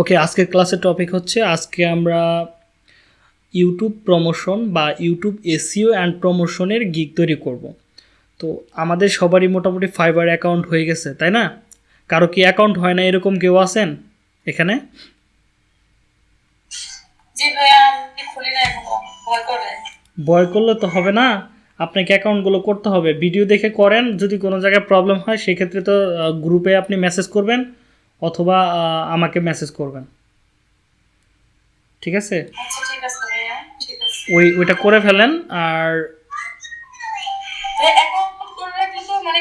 ওকে আজকের ক্লাসের টপিক হচ্ছে আজকে আমরা ইউটিউব প্রমোশন বা ইউটিউব এসিও অ্যান্ড প্রমোশনের গিগ তৈরি করব। তো আমাদের সবারই মোটামুটি ফাইবার অ্যাকাউন্ট হয়ে গেছে তাই না? কারও কি অ্যাকাউন্ট হয় না এরকম কেউ আছেন এখানে? ভয় করলে তো হবে না আপনাকে অ্যাকাউন্টগুলো করতে হবে। ভিডিও দেখে করেন যদি কোনো জায়গায় প্রবলেম হয় সেক্ষেত্রে তো গ্রুপে আপনি মেসেজ করবেন। অথবা আমাকে মেসেজ করবেন। ঠিক আছে? আচ্ছা ঠিক আছে ওই ওইটা করে ফেলেন আর মানে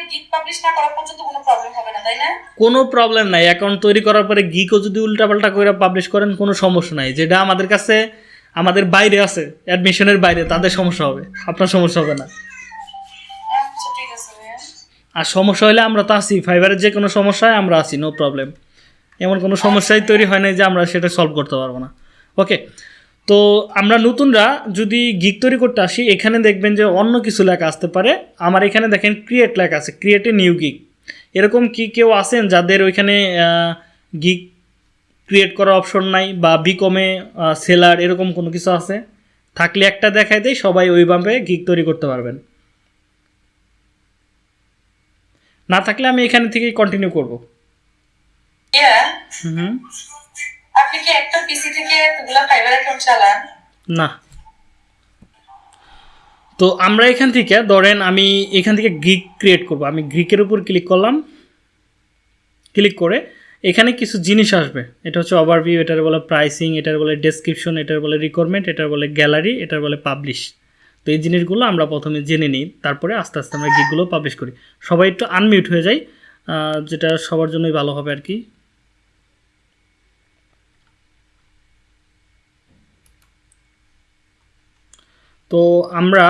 কোনো প্রবলেম নাই। অ্যাকাউন্ট তৈরি করার পরে গিকও যদি উল্টাপাল্টা করে পাবলিশ করেন কোনো সমস্যা নাই। যেটা আমাদের কাছে আমাদের বাইরে আছে অ্যাডমিশনের বাইরে তাদের সমস্যা হবে। আপনার সমস্যা হবে না। আচ্ছা আর সমস্যা হলে আমরা তো আছি। ফাইবারের যে কোনো সমস্যায় আমরা আছি নো প্রবলেম এমন কোনো সমস্যাই তৈরি হয় না যে আমরা সেটা সলভ করতে পারব না। ওকে তো আমরা নতুনরা যদি গিক তৈরি করতে আসি, এখানে দেখবেন যে অন্য কিছু লেখা আসতে পারে। আমার এখানে দেখেন ক্রিয়েট লেখা আছে ক্রিয়েট এ নিউ গিক এরকম কি কেউ আছেন যাদের ওইখানে গিক ক্রিয়েট করার অপশন নাই বা বিকমে সেলার এরকম কোনো কিছু আছে? থাকলে একটা দেখাই দেয় সবাই ওইভাবে গিক তৈরি করতে পারবেন। না থাকলে আমি এখানে থেকেই কন্টিনিউ করব। আপনি কি একটা পিসি থেকে এতগুলা ফাইবার অ্যাকাউন্ট চালান? না। তো আমরা এখান থেকে ধরেন আমি এখান থেকে গ্রিক ক্রিয়েট করব। আমি গ্রিকের উপর ক্লিক করলাম। ক্লিক করে এখানে কিছু জিনিস আসবে। এটা হচ্ছে ওভারভিউ এটার বলে প্রাইসিং এটার বলে ডেসক্রিপশন এটার বলে রিকোয়ারমেন্ট এটার বলে গ্যালারি এটার বলে পাবলিশ তো এই জিনিসগুলো আমরা প্রথমে জেনে নিই তারপরে আস্তে আস্তে আমরা গিকগুলো পাবলিশ করি। সবাই একটু আনমিউট হয়ে যাই যেটা সবার জন্যই ভালো হবে আর কি। তো আমরা,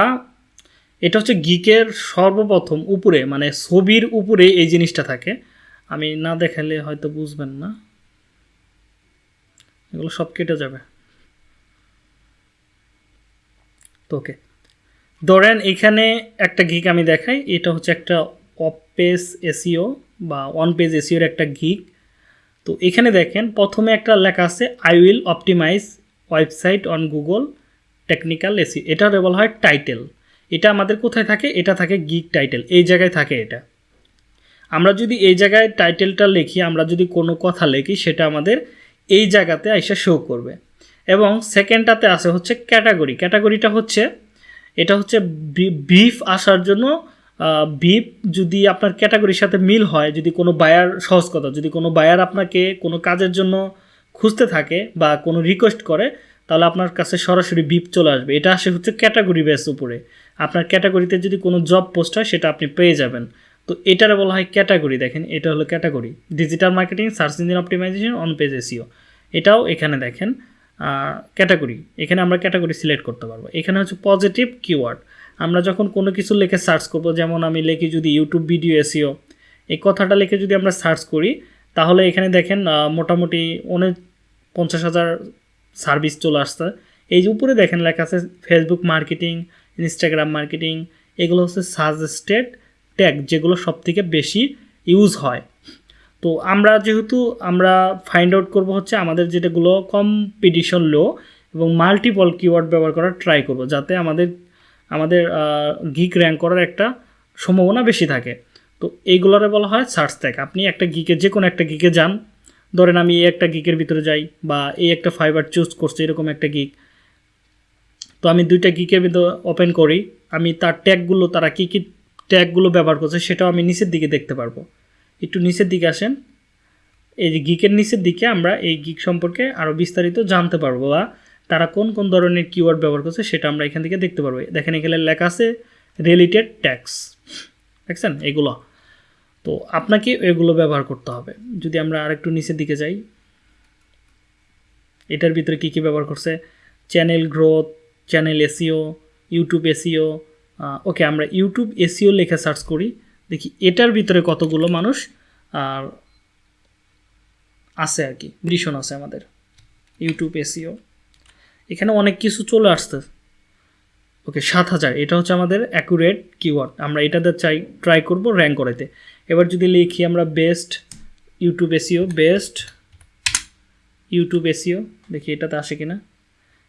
এটা হচ্ছে গিকের সর্বপ্রথম উপরে মানে ছবির উপরে এই জিনিসটা থাকে। আমি না দেখালে হয়তো বুঝবেন না। এগুলো সব কেটে যাবে। তো ওকে। ধরেন এখানে একটা গিক আমি দেখাই, এটা হচ্ছে একটা অফ পেজ এসিও বা অন পেজ এসিওর একটা গিক তো এখানে দেখেন, প্রথমে একটা লেখা আছে I will optimize website on Google technical SEO এটা বলা হয় টাইটেল এটা আমাদের কোথায় থাকে? এটা থাকে গিক টাইটেল এই জায়গায় থাকে এটা। আমরা যদি এই জায়গায় টাইটেলটা লিখি, আমরা যদি কোনো কথা লিখি, সেটা আমাদের এই জায়গাতে এসে শো করবে। এবং সেকেন্ডটাতে আছে হচ্ছে ক্যাটাগরি ক্যাটাগরিটা হচ্ছে, এটা হচ্ছে বিফ আসার জন্য বিফ যদি আপনার ক্যাটাগরির সাথে মিল হয়, যদি কোনো বায়ার সহজ কথা, যদি কোনো বায়ার আপনাকে কোনো কাজের জন্য খুঁজতে থাকে বা কোনো রিকোয়েস্ট করে তাহলে আপনার কাছে সরাসরি বিপ চলে আসবে। এটা আসে হচ্ছে ক্যাটাগরি বেস উপরে। আপনার ক্যাটাগরিতে যদি কোনো জব পোস্ট হয়, সেটা আপনি পেয়ে যাবেন। তো এটার বলা হয় ক্যাটাগরি দেখেন, এটা হলো category digital marketing search engine optimization on page SEO এটাও এখানে দেখেন ক্যাটাগরি এখানে আমরা ক্যাটাগরি সিলেক্ট করতে পারব। এখানে হচ্ছে পজিটিভ কিওয়ার্ড আমরা যখন কোনো কিছু লিখে সার্চ করব, যেমন আমি লিখি যদি ইউটিউব ভিডিও এসিও এই কথাটা লিখে যদি আমরা সার্চ করি, তাহলে এখানে দেখেন মোটামুটি অনেক পঞ্চাশ হাজার সার্ভিস চলে আসছে। এই যে উপরে দেখেন লেখা আছে ফেসবুক মার্কেটিং ইনস্টাগ্রাম মার্কেটিং এগুলো হচ্ছে সাজেস্টেড ট্যাগ যেগুলো সব থেকে বেশি ইউজ হয়। তো আমরা যেহেতু আমরা ফাইন্ড আউট করব হচ্ছে আমাদের যেটাগুলো কম্পিটিশন লো এবং মাল্টিপল কিওয়ার্ড ব্যবহার করার ট্রাই করব, যাতে আমাদের আমাদের গিক র্যাঙ্ক করার একটা সম্ভাবনা বেশি থাকে। তো এইগুলোরে বলা হয় সার্চ ট্যাগ আপনি একটা গিকে যে কোনো একটা গিকে যান ধরেন আমি এই একটা গিকের ভিতরে যাই বা এই একটা ফাইবার চুজ করছি, এরকম একটা গিক তো আমি দুইটা গিকের ভিতরে ওপেন করি, আমি তার ট্যাগগুলো তারা কী কী ট্যাগগুলো ব্যবহার করছে সেটাও আমি নিচের দিকে দেখতে পারব। একটু নিচের দিকে আসেন। এই যে গিকের নিচের দিকে আমরা এই গিক সম্পর্কে আরও বিস্তারিত জানতে পারব বা তারা কোন কোন ধরনের কিওয়ার্ড ব্যবহার করছে সেটা আমরা এখান থেকে দেখতে পারব। দেখেন এখানে লেখা আছে রিলেটেড ট্যাক্স দেখছেন? এগুলো। তো আপনাকে এগুলো ব্যবহার করতে হবে। যদি আমরা আরেকটু নিচের দিকে যাই, এটার ভিতরে কী কী ব্যবহার করছে? Channel growth, channel SEO YouTube SEO okay, আমরা ইউটিউব এসিও লেখা সার্চ করি, দেখি এটার ভিতরে কতগুলো মানুষ, আর আছে আর কি, ভীষণ আছে আমাদের, ইউটিউব এসিও এখানে অনেক কিছু চলে আসছে। ওকে, সাত হাজার, এটা হচ্ছে আমাদের অ্যাকুরেট কিওয়ার্ড আমরা এটাতে চাই ট্রাই করব র্যাঙ্ক করাইতে। এবার যদি লিখি আমরা best YouTube SEO best YouTube SEO দেখি এটাতে আসে কিনা।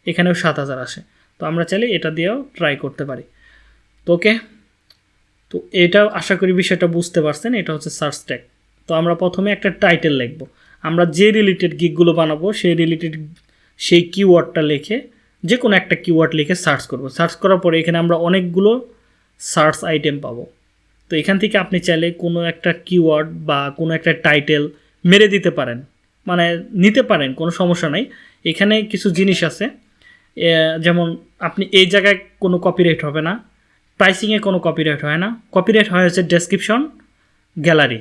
এখানেও সাত হাজার আসে। তো আমরা চাইলে এটা দিয়েও ট্রাই করতে পারি। তো ওকে, তো এটা আশা করি বিষয়টা বুঝতে পারছেন, এটা হচ্ছে সার্চ ট্যাগ তো আমরা প্রথমে একটা টাইটেল লিখব। আমরা যে রিলেটেড গিকগুলো বানাবো, সেই রিলেটেড সেই কিওয়ার্ডটা লিখে যে কোনো একটা কিওয়ার্ড লিখে সার্চ করব। সার্চ করার পরে এখানে আমরা অনেকগুলো সার্চ আইটেম পাবো। তো এখান থেকে আপনি চাইলে কোনো একটা কিওয়ার্ড বা কোনো একটা টাইটেল মেরে দিতে পারেন। মানে নিতে পারেন, কোনো সমস্যা নাই। এখানে কিছু জিনিস আছে। যেমন আপনি এই জায়গায় কোনো কপিরাইট হবে না প্রাইসিংয়ে কোনো কপিরাইট হয় না। কপিরাইট হয় হচ্ছে ডেসক্রিপশন গ্যালারি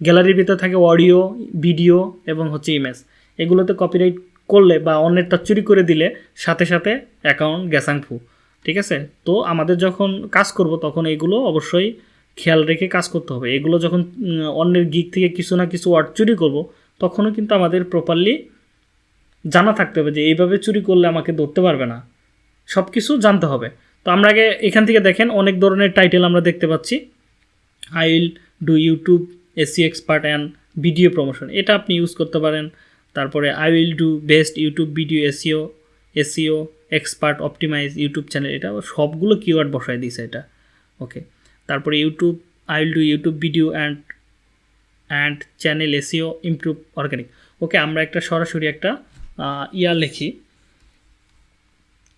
গ্যালারির ভিতরে থাকে অডিও ভিডিও এবং হচ্ছে ইমেজ এগুলোতে কপিরাইট করলে বা অন্যেরটা চুরি করে দিলে সাথে সাথে অ্যাকাউন্ট গ্যাসাংফু ঠিক আছে? তো আমাদের যখন কাজ করব তখন এগুলো অবশ্যই খেয়াল রেখে কাজ করতে হবে। এগুলো যখন অন্যের গিক থেকে কিছু না কিছু ওয়ার্ড চুরি করব, তখনও কিন্তু আমাদের প্রপারলি জানা থাকতে হবে যে, এইভাবে চুরি করলে আমাকে ধরতে পারবে না। সব কিছু জানতে হবে। তো আমরা আগে এখান থেকে দেখেন, অনেক ধরনের টাইটেল আমরা দেখতে পাচ্ছি। I will do YouTube SEO expert and video promotion. এটা আপনি ইউজ করতে পারেন। তারপরে I will do best YouTube video SEO SEO expert optimize YouTube channel. এটা সবগুলো কিওয়ার্ড বসায় দিয়েছে এটা। ওকে তারপরে YouTube I will do YouTube video and and channel SEO improve organic okay আমরা একটা সরাসরি একটা ইয়া লিখি।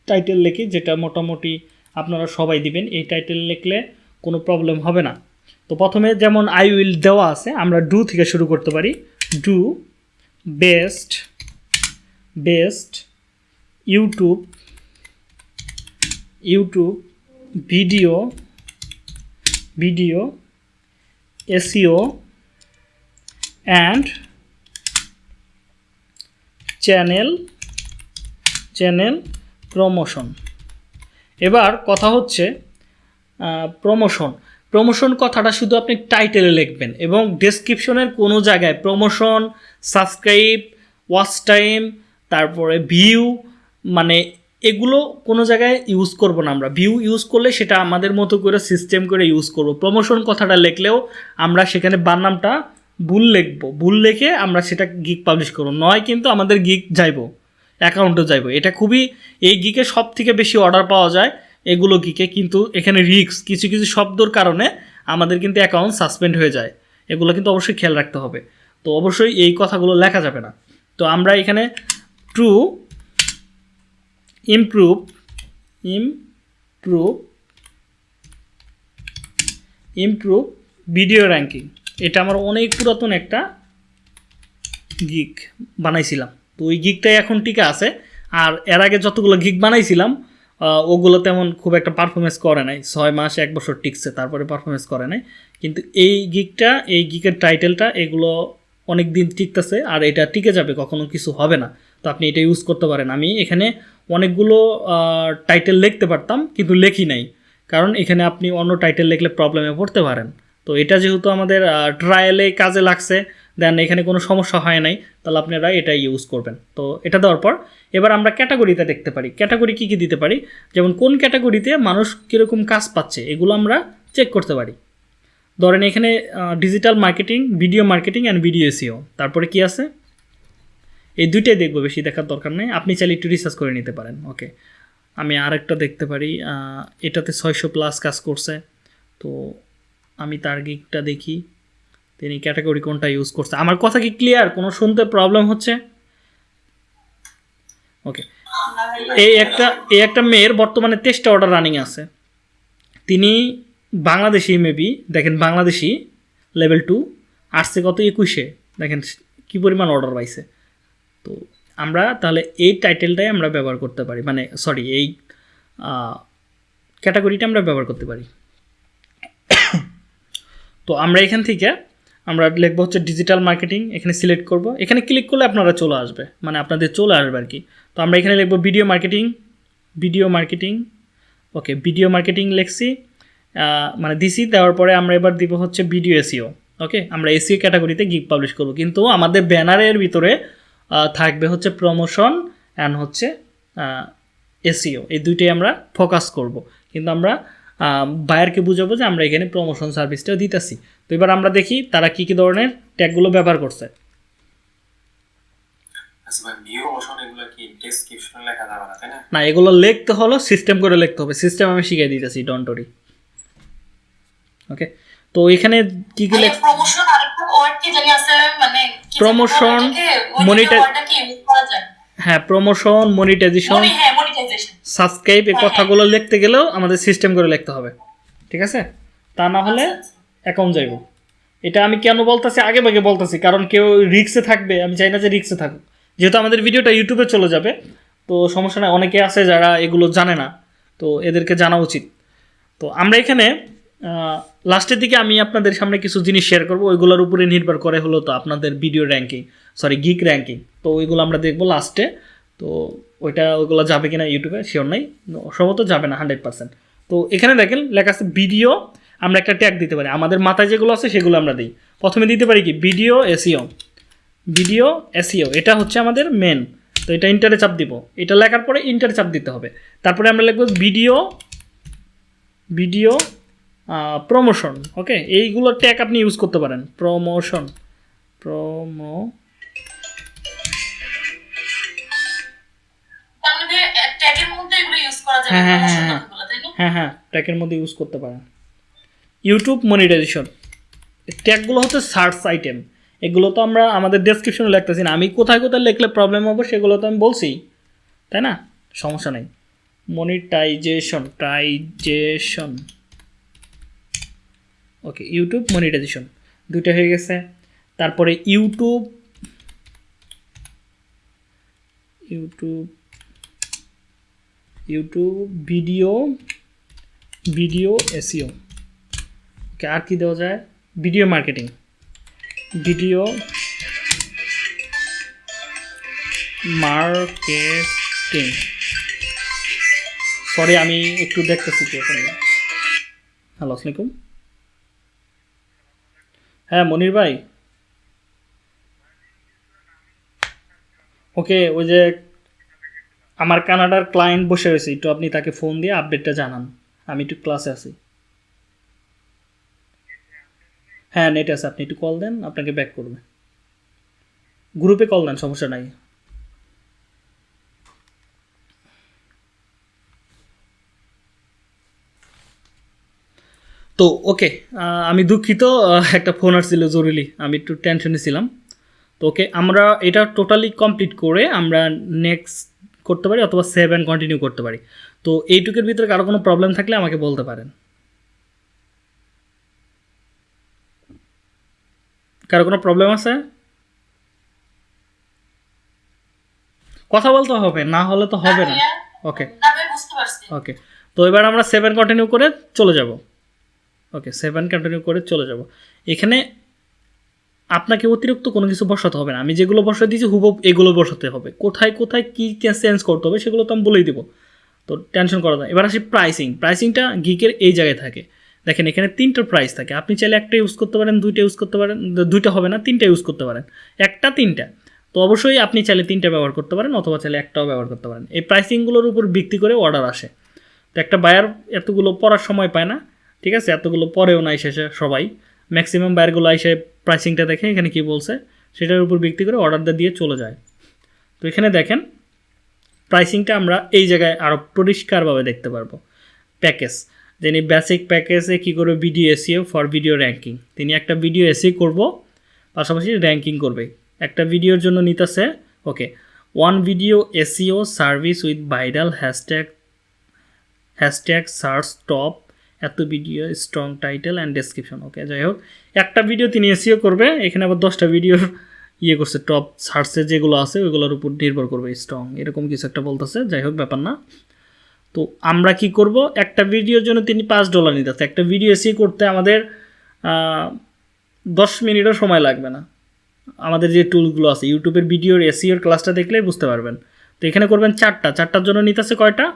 টাইটেল লিখি, যেটা মোটামুটি আপনারা সবাই দিবেন। এই টাইটেল লিখলে কোনো প্রবলেম হবে না। তো প্রথমে যেমন আই উইল দেওয়া আছে, আমরা ডু থেকে শুরু করতে পারি। Do best best YouTube YouTube video video SEO and channel channel promotion এবার কথা হচ্ছে প্রমোশন প্রমোশন কথাটা শুধু আপনি টাইটেলে লিখবেন এবং ডেসক্রিপশনের কোনো জায়গায় প্রমোশন সাবস্ক্রাইব ওয়াচ টাইম তারপরে ভিউ মানে এগুলো কোনো জায়গায় ইউজ করব না আমরা। ভিউ ইউজ করলে সেটা আমাদের মতো করে সিস্টেম করে ইউজ করব। প্রমোশন কথাটা লিখলেও আমরা সেখানে বানামটা ভুল লিখব। ভুল লিখে আমরা সেটা গিক পাবলিশ করব। নয় কিন্তু আমাদের গিক যাইব। অ্যাকাউন্টে যাইব। এটা খুবই, এই গিকে সব থেকে বেশি অর্ডার পাওয়া যায় এগুলো গিকে কিন্তু এখানে রিস্ক কিছু কিছু শব্দর কারণে আমাদের কিন্তু অ্যাকাউন্ট সাসপেন্ড হয়ে যায়। এগুলো কিন্তু অবশ্যই খেয়াল রাখতে হবে। তো অবশ্যই এই কথাগুলো লেখা যাবে না। তো আমরা এখানে true improve improve improve video ranking এটা আমার অনেক পুরাতন একটা গিক বানাইছিলাম। তো ওই গিকটাই এখন টিকে আছে। আর এর আগে যতগুলো গিক বানাইছিলাম ওগুলো তেমন খুব একটা পারফরমেন্স করে নাই। ছয় মাস, এক বছর টিকছে, তারপরে পারফরমেন্স করে নাই। কিন্তু এই গিকটা এই গিকের টাইটেলটা এগুলো অনেক দিন টিকতেছে, আর এটা টিকে যাবে, কখনো কিছু হবে না। তো আপনি এটা ইউজ করতে পারেন। আমি এখানে অনেকগুলো টাইটেল লিখতে পারতাম, কিন্তু লেখি নাই। কারণ এখানে আপনি অন্য টাইটেল লিখলে প্রবলেমে পড়তে পারেন। তো এটা যেহেতু আমাদের ট্রায়ালে কাজে লাগছে দেন এখানে কোনো সমস্যা হয় নাই, তাহলে আপনারা এটা ইউজ করবেন। তো এটা দেওয়ার পর, এবার আমরা ক্যাটাগরিতে দেখতে পারি। ক্যাটাগরি কী কী দিতে পারি? যেমন কোন ক্যাটাগরিতে মানুষ কীরকম কাজ পাচ্ছে, এগুলো আমরা চেক করতে পারি। ধরেন এখানে digital marketing video marketing and video SEO তারপরে কি আছে? এই দুইটাই দেখব বেশি দেখার দরকার নেই। আপনি চাইলে একটু রিসার্চ করে নিতে পারেন। ওকে আমি আরেকটা দেখতে পারি। এটাতে ছয়শো প্লাস কাজ করছে। তো আমি তার গিকটা দেখি তিনি ক্যাটাগরি কোনটা ইউজ করছে? আমার কথা কি ক্লিয়ার কোনো শুনতে প্রবলেম হচ্ছে? ওকে এই একটা এই একটা মেয়ের বর্তমানে তেইশটা অর্ডার রানিং আছে। তিনি বাংলাদেশি মেবি দেখেন, বাংলাদেশি লেভেল টু আসছে কত? একুশে। দেখেন, কী পরিমাণ অর্ডার পাইছে। তো আমরা তাহলে এই টাইটেলটাই আমরা ব্যবহার করতে পারি। মানে সরি এই ক্যাটাগরিটা আমরা ব্যবহার করতে পারি। তো আমরা এখান থেকে আমরা লিখব হচ্ছে ডিজিটাল মার্কেটিং এখানে সিলেক্ট করব। এখানে ক্লিক করলে আপনারা চলে আসবে। মানে আপনাদের চলে আসবে আর কি তো আমরা এখানে লিখব video marketing video marketing okay video marketing লিখছি। মানে দিছি, দেওয়ার পরে আমরা এবার দিব হচ্ছে ভিডিও এসিও ওকে আমরা এসিও ক্যাটাগরিতে গিগ পাবলিশ করব। কিন্তু আমাদের ব্যানারের ভিতরে থাকবে হচ্ছে প্রমোশন অ্যান্ড হচ্ছে এসিও এই দুইটাই আমরা ফোকাস করব। কিন্তু আমরা বায়ারকে বুঝাবো যে আমরা এখানে প্রমোশন সার্ভিসটাও দিতেছি। তো এবার আমরা দেখি তারা কী কী ধরনের ট্যাগগুলো ব্যবহার করছে। আচ্ছা না এগুলো লিখতে হলো সিস্টেম করে লিখতে হবে। সিস্টেম আমি শিখিয়ে দিতেছি ডন্টরি ওকে তো এখানে কি কি লেখ প্রমোশন ওয়ার্ড কি জানি আছে মানে যায় হ্যাঁ প্রমোশন মনিটাইজেশন মনি হ্যাঁ সাবস্ক্রাইব এই হ্যাঁ, কথাগুলো লিখতে গেলেও আমাদের সিস্টেম করে লিখতে হবে ঠিক আছে? তা না হলে অ্যাকাউন্ট যাইব। এটা আমি কেন বলতেছি? আগে ভাগে বলতেছি কারণ কেউ রিক্সে থাকবে আমি চাই না যে রিক্সে থাকুক। যেহেতু আমাদের ভিডিওটা ইউটিউবে চলে যাবে তো সমস্যা নাই অনেকে আছে যারা এগুলো জানে না তো এদেরকে জানা উচিত। তো আমরা এখানে লাস্টের দিকে আমি আপনাদের সামনে কিছু জিনিস শেয়ার করব, ওইগুলোর উপরে নির্ভর করে হলো তো আপনাদের video ranking sorry gig ranking তো ওইগুলো আমরা দেখব লাস্টে তো ওইটা, ওইগুলো যাবে কিনা ইউটিউবে শিওর নাই। সম্ভবত যাবে না হান্ড্রেড পার্সেন্ট তো এখানে দেখেন, লেখা আছে ভিডিও আমরা একটা ট্যাগ দিতে পারি। আমাদের মাথায় যেগুলো আছে, সেগুলো আমরা দিই। প্রথমে দিতে পারি কি? ভিডিও এসিও ভিডিও এসিও এটা হচ্ছে আমাদের মেন তো এটা ইন্টারে চাপ দিব। এটা লেখার পরে ইন্টারে চাপ দিতে হবে। তারপরে আমরা লিখব ভিডিও ভিডিও প্রমোশন ওকে এইগুলো ট্যাগ আপনি ইউজ করতে পারেন। প্রমোশন প্রমো হ্যাঁ, হ্যাঁ, হ্যাঁ, হ্যাঁ হ্যাঁ ট্যাগের মধ্যে ইউজ করতে পারেন। ইউটিউব মনিটাইজেশন ট্যাগগুলো হচ্ছে সার্চ আইটেম এগুলো তো আমরা আমাদের ডেসক্রিপশনে লিখতেছি না। আমি কোথায় কোথায় লিখলে প্রবলেম হবে সেগুলো তো আমি বলছি তাই না? সমস্যা নেই। মনিটাইজেশন টাইজেশন ওকে ইউটিউব মনিটাইজেশন দুইটা হয়ে গেছে। তারপরে YouTube YouTube YouTube video video SEO okay, আর কি দেওয়া যায়? Video marketing video marketing sorry আমি একটু দেখতেছি কি এখন। হ্যালো আসসালামাইকুম হ্যাঁ মনির ভাই। ওকে, ওই যে আমার কানাডার ক্লায়েন্ট বসে রয়েছে, একটু আপনি তাকে ফোন দিয়ে আপডেটটা জানান। আমি একটু ক্লাসে আছি। হ্যাঁ নেট আছে, আপনি একটু কল দেন, আপনাকে ব্যাক করবে। গ্রুপে কল দেন, সমস্যা নাই। তো ওকে আমি দুঃখিত একটা ফোন আসছিল জরুরি আমি একটু টেনশনে ছিলাম। তো ওকে আমরা এটা টোটালি কমপ্লিট করে আমরা নেক্সট করতে পারি অথবা সেভ অ্যান্ড কন্টিনিউ করতে পারি। তো এইটুকের ভিতরে কারও কোনো প্রবলেম থাকলে আমাকে বলতে পারেন। কারও কোনো প্রবলেম আছে? কথা বলতে হবে না হলে তো হবে না। ওকে পারছি। ওকে তো এবার আমরা সেভেন কন্টিনিউ করে চলে যাব। ওকে সেভেন কন্টিনিউ করে চলে যাব। এখানে আপনাকে অতিরিক্ত কোনো কিছু বসাতে হবে না। আমি যেগুলো বসাতে দিয়েছি, হুবহু এগুলো বসাতে হবে। কোথায় কোথায় কী চেঞ্জ করতে হবে সেগুলো তো আমি বলেই দেবো। তো টেনশন করা যায়। এবার আসি প্রাইসিং প্রাইসিংটা গিকের এই জায়গায় থাকে। দেখেন, এখানে তিনটা প্রাইস থাকে। আপনি চাইলে একটা ইউজ করতে পারেন, দুইটা ইউজ করতে পারেন, দুইটা হবে না, তিনটা ইউজ করতে পারেন। একটা, তিনটা। তো অবশ্যই আপনি চাইলে তিনটা ব্যবহার করতে পারেন অথবা চাইলে একটাও ব্যবহার করতে পারেন। এই প্রাইসিংগুলোর উপর ভিত্তি করে অর্ডার আসে। তো একটা বায়ার এতগুলো পড়ার সময় পায় না। ঠিক আছে? এতগুলো পরেও না এসে সবাই। ম্যাক্সিমাম বায়ারগুলো এসে প্রাইসিংটা দেখে এখানে কি বলছে, সেটার উপর ভিত্তি করে অর্ডারটা দিয়ে চলে যায়। তো এখানে দেখেন প্রাইসিংটা আমরা এই জায়গায় আরও পরিষ্কারভাবে দেখতে পারব। প্যাকেজ যিনি বেসিক প্যাকেজে কী করবে? Video SEO for video ranking তিনি একটা ভিডিও এসি করব, পাশাপাশি র্যাঙ্কিং করবে। একটা ভিডিওর জন্য নিতেছে, okay one video SEO service with viral hashtag hashtag search top এত video strong title and description okay যাই হোক একটা ভিডিও তিনি এসিও করবে, এখানে আবার দশটা ভিডিওর ইয়ে করছে টপ সার্চে যেগুলো আছে, ওইগুলোর উপর নির্ভর করবে স্ট্রং এরকম কিছু একটা বলতেছে যাই হোক ব্যাপার না। তো আমরা কি করব? একটা ভিডিওর জন্য তিনি পাঁচ ডলার নিতেছে, একটা ভিডিও এসি করতে আমাদের দশ মিনিটও সময় লাগবে না। আমাদের যে টুলগুলো আছে ইউটিউবের ভিডিওর এসিওর ক্লাসটা দেখলেই বুঝতে পারবেন। তো এখানে করবেন চারটা, চারটার জন্য নিতেছে কয়টা?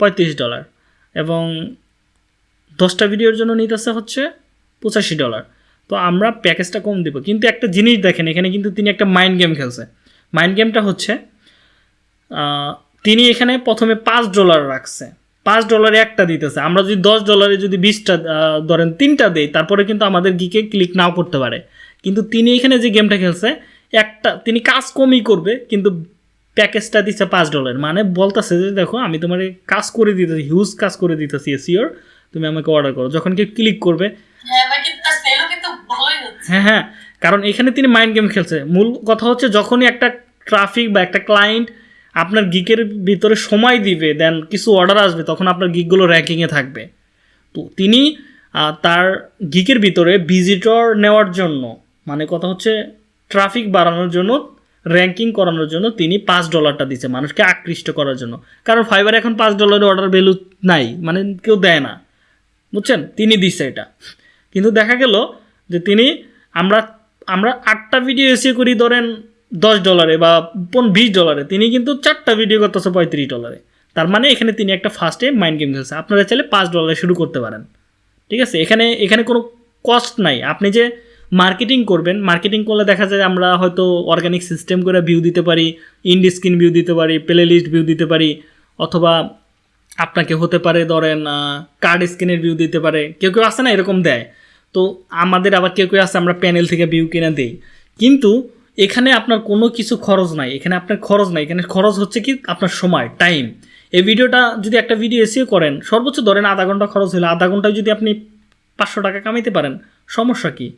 পঁয়ত্রিশ ডলার এবং দশটা ভিডিওর জন্য নিতেছে হচ্ছে পঁচাশি ডলার তো আমরা প্যাকেজটা কম দেবো। কিন্তু একটা জিনিস দেখেন, এখানে কিন্তু তিনি একটা মাইন্ড গেম খেলছে। মাইন্ড গেমটা হচ্ছে তিনি এখানে প্রথমে পাঁচ ডলার রাখছে। পাঁচ ডলারে একটা দিতেছে। আমরা যদি দশ ডলারে যদি বিশটা ধরেন তিনটা দেই, তারপরে কিন্তু আমাদের গিকে ক্লিক নাও করতে পারে। কিন্তু তিনি এখানে যে গেমটা খেলছে, একটা, তিনি কাজ কমই করবে, কিন্তু প্যাকেজটা দিচ্ছে পাঁচ ডলার মানে বলতেছে যে, দেখো, আমি তোমার কাজ করে দিতেছি হিউজ কাজ করে দিতেছি এসিওর তুমি আমাকে অর্ডার করো। যখন কেউ ক্লিক করবে। হ্যাঁ হ্যাঁ হ্যাঁ কারণ এখানে তিনি মাইন্ড গেম খেলছে। মূল কথা হচ্ছে যখনই একটা ট্রাফিক বা একটা ক্লায়েন্ট আপনার গিকের ভিতরে সময় দিবে দেন কিছু অর্ডার আসবে তখন আপনার গিকগুলো র্যাঙ্কিংয়ে থাকবে। তো তিনি তার গিকের ভিতরে ভিজিটর নেওয়ার জন্য মানে কথা হচ্ছে ট্রাফিক বাড়ানোর জন্য র্যাঙ্কিং করানোর জন্য তিনি পাঁচ ডলারটা দিচ্ছে মানুষকে আকৃষ্ট করার জন্য। কারণ ফাইবার এখন পাঁচ ডলারের অর্ডার ভ্যালু নাই মানে কেউ দেয় না। বুঝছেন? তিনি দিচ্ছে এটা। কিন্তু দেখা গেল যে তিনি আমরা আমরা আটটা ভিডিও এসে করি, ধরেন দশ ডলারে বা বিশ ডলারে তিনি কিন্তু চারটা ভিডিও করতেছে পঁয়ত্রিশ ডলারে তার মানে এখানে তিনি একটা ফার্স্টে মাইন্ড গেম খেলছে। আপনারা চাইলে পাঁচ ডলারে শুরু করতে পারেন। ঠিক আছে? এখানে এখানে কোনো কস্ট নাই। আপনি যে মার্কেটিং করবেন মার্কেটিং করলে দেখা যায় আমরা হয়তো অর্গানিক সিস্টেম করে ভিউ দিতে পারি ইন্ডি স্ক্রিন ভিউ দিতে পারি প্লে লিস্ট ভিউ দিতে পারি, অথবা আপনাকে হতে পারে, ধরেন কার্ড স্ক্রিনের ভিউ দিতে পারে। কেউ কেউ আসে না, এরকম দেয়। তো আমাদের আবার কেউ কেউ আছে, আমরা প্যানেল থেকে ভিউ কিনে দিই। কিন্তু এখানে আপনার কোনো কিছু খরচ নাই। এখানে আপনার খরচ নাই। এখানে খরচ হচ্ছে কি? আপনার সময় টাইম এই ভিডিওটা যদি একটা ভিডিও এসিও করেন, সর্বোচ্চ ধরেন আধা ঘণ্টা খরচ হলে, আধা ঘন্টায় যদি আপনি পাঁচশো টাকা কামাইতে পারেন, সমস্যা কি?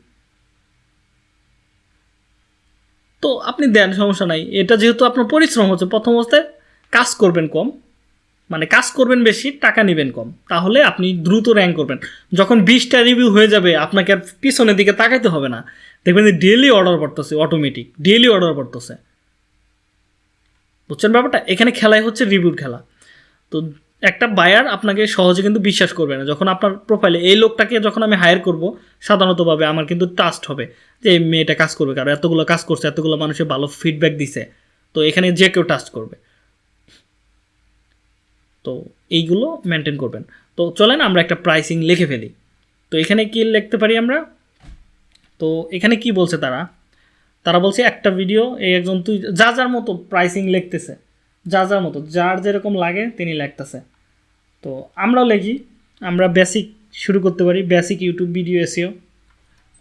তো আপনি দেন, সমস্যা নাই। এটা যেহেতু আপনার পরিশ্রম হচ্ছে, প্রথম অবস্থায় কাজ করবেন কম। মানে কাজ করবেন বেশি, টাকা নেবেন কম। তাহলে আপনি দ্রুত র্যাঙ্ক করবেন। যখন বিশটা রিভিউ হয়ে যাবে, আপনাকে আর পিছনের দিকে তাকাইতে হবে না। দেখবেন যে ডেলি অর্ডার পড়তেছে অটোমেটিক ডেলি অর্ডার পড়তেছে বুঝছেন ব্যাপারটা? এখানে খেলাই হচ্ছে রিভিউর খেলা। তো একটা বায়ার আপনাকে সহজে কিন্তু বিশ্বাস করবে না। যখন আপনার প্রোফাইলে এই লোকটাকে যখন আমি হায়ার করব, সাধারণতভাবে আমার কিন্তু ট্রাস্ট হবে যে, এই মেয়েটা কাজ করবে। কারণ এতগুলো কাজ করছে, এতগুলো মানুষের ভালো ফিডব্যাক দিছে। তো এখানে যে কেউ ট্রাস্ট করবে। তো এইগুলো মেনটেন করবেন। তো চলেন আমরা একটা প্রাইসিং লিখে ফেলি। তো এখানে কি লিখতে পারি আমরা? তো এখানে কি বলছে তারা? তারা বলছে, একটা ভিডিও এই একজন তুই, যা যার মতো প্রাইসিং লিখতেছে, যা যার মতো, যার যেরকম লাগে তিনি লিখতেছে। তো আমরাও লিখি, আমরা বেসিক শুরু করতে পারি basic YouTube video SEO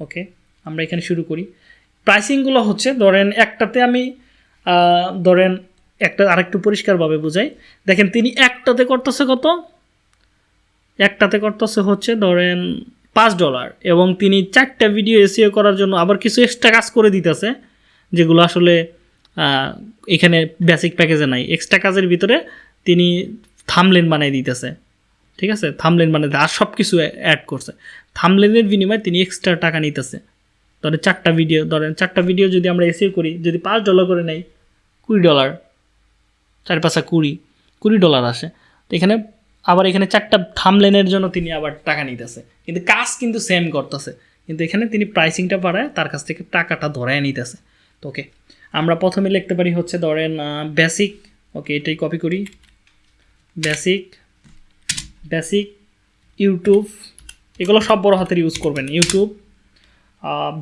okay আমরা এখানে শুরু করি। প্রাইসিংগুলো হচ্ছে, ধরেন একটাতে আমি ধরেন একটা আরেকটু পরিষ্কারভাবে বোঝাই। দেখেন, তিনি একটাতে করতেছে কত? একটাতে করতেছে হচ্ছে ধরেন পাঁচ ডলার এবং তিনি চারটা ভিডিও এসিও করার জন্য আবার কিছু এক্সট্রা কাজ করে দিতেছে, যেগুলো আসলে এখানে বেসিক প্যাকেজে নাই। এক্সট্রা কাজের ভিতরে তিনি থামলেন বানিয়ে দিতেছে, ঠিক আছে? থামলেন বানিয়ে আর সব কিছু অ্যাড করছে থামলেনের বিনিময়ে তিনি এক্সট্রা টাকা নিতেছে। ধরেন চারটা ভিডিও ধরেন চারটা ভিডিও যদি আমরা এসিও করি, যদি পাঁচ ডলার করে নেই, কুড়ি ডলার চার পাঁচা কুড়ি কুড়ি ডলার আসে। তো এখানে আবার এখানে চারটা থামলেনের জন্য তিনি আবার টাকা নিতেছে। কিন্তু কাজ কিন্তু সেম করতেছে। কিন্তু এখানে তিনি প্রাইসিংটা বাড়ায়, তার কাছ থেকে টাকাটা ধরায় নিতেছে। তো ওকে আমরা প্রথমে লিখতে পারি হচ্ছে ধরেন বেসিক ওকে এটাই কপি করি। বেসিক বেসিক ইউটিউব এগুলো সব বড় হাতের ইউজ করবেন। ইউটিউব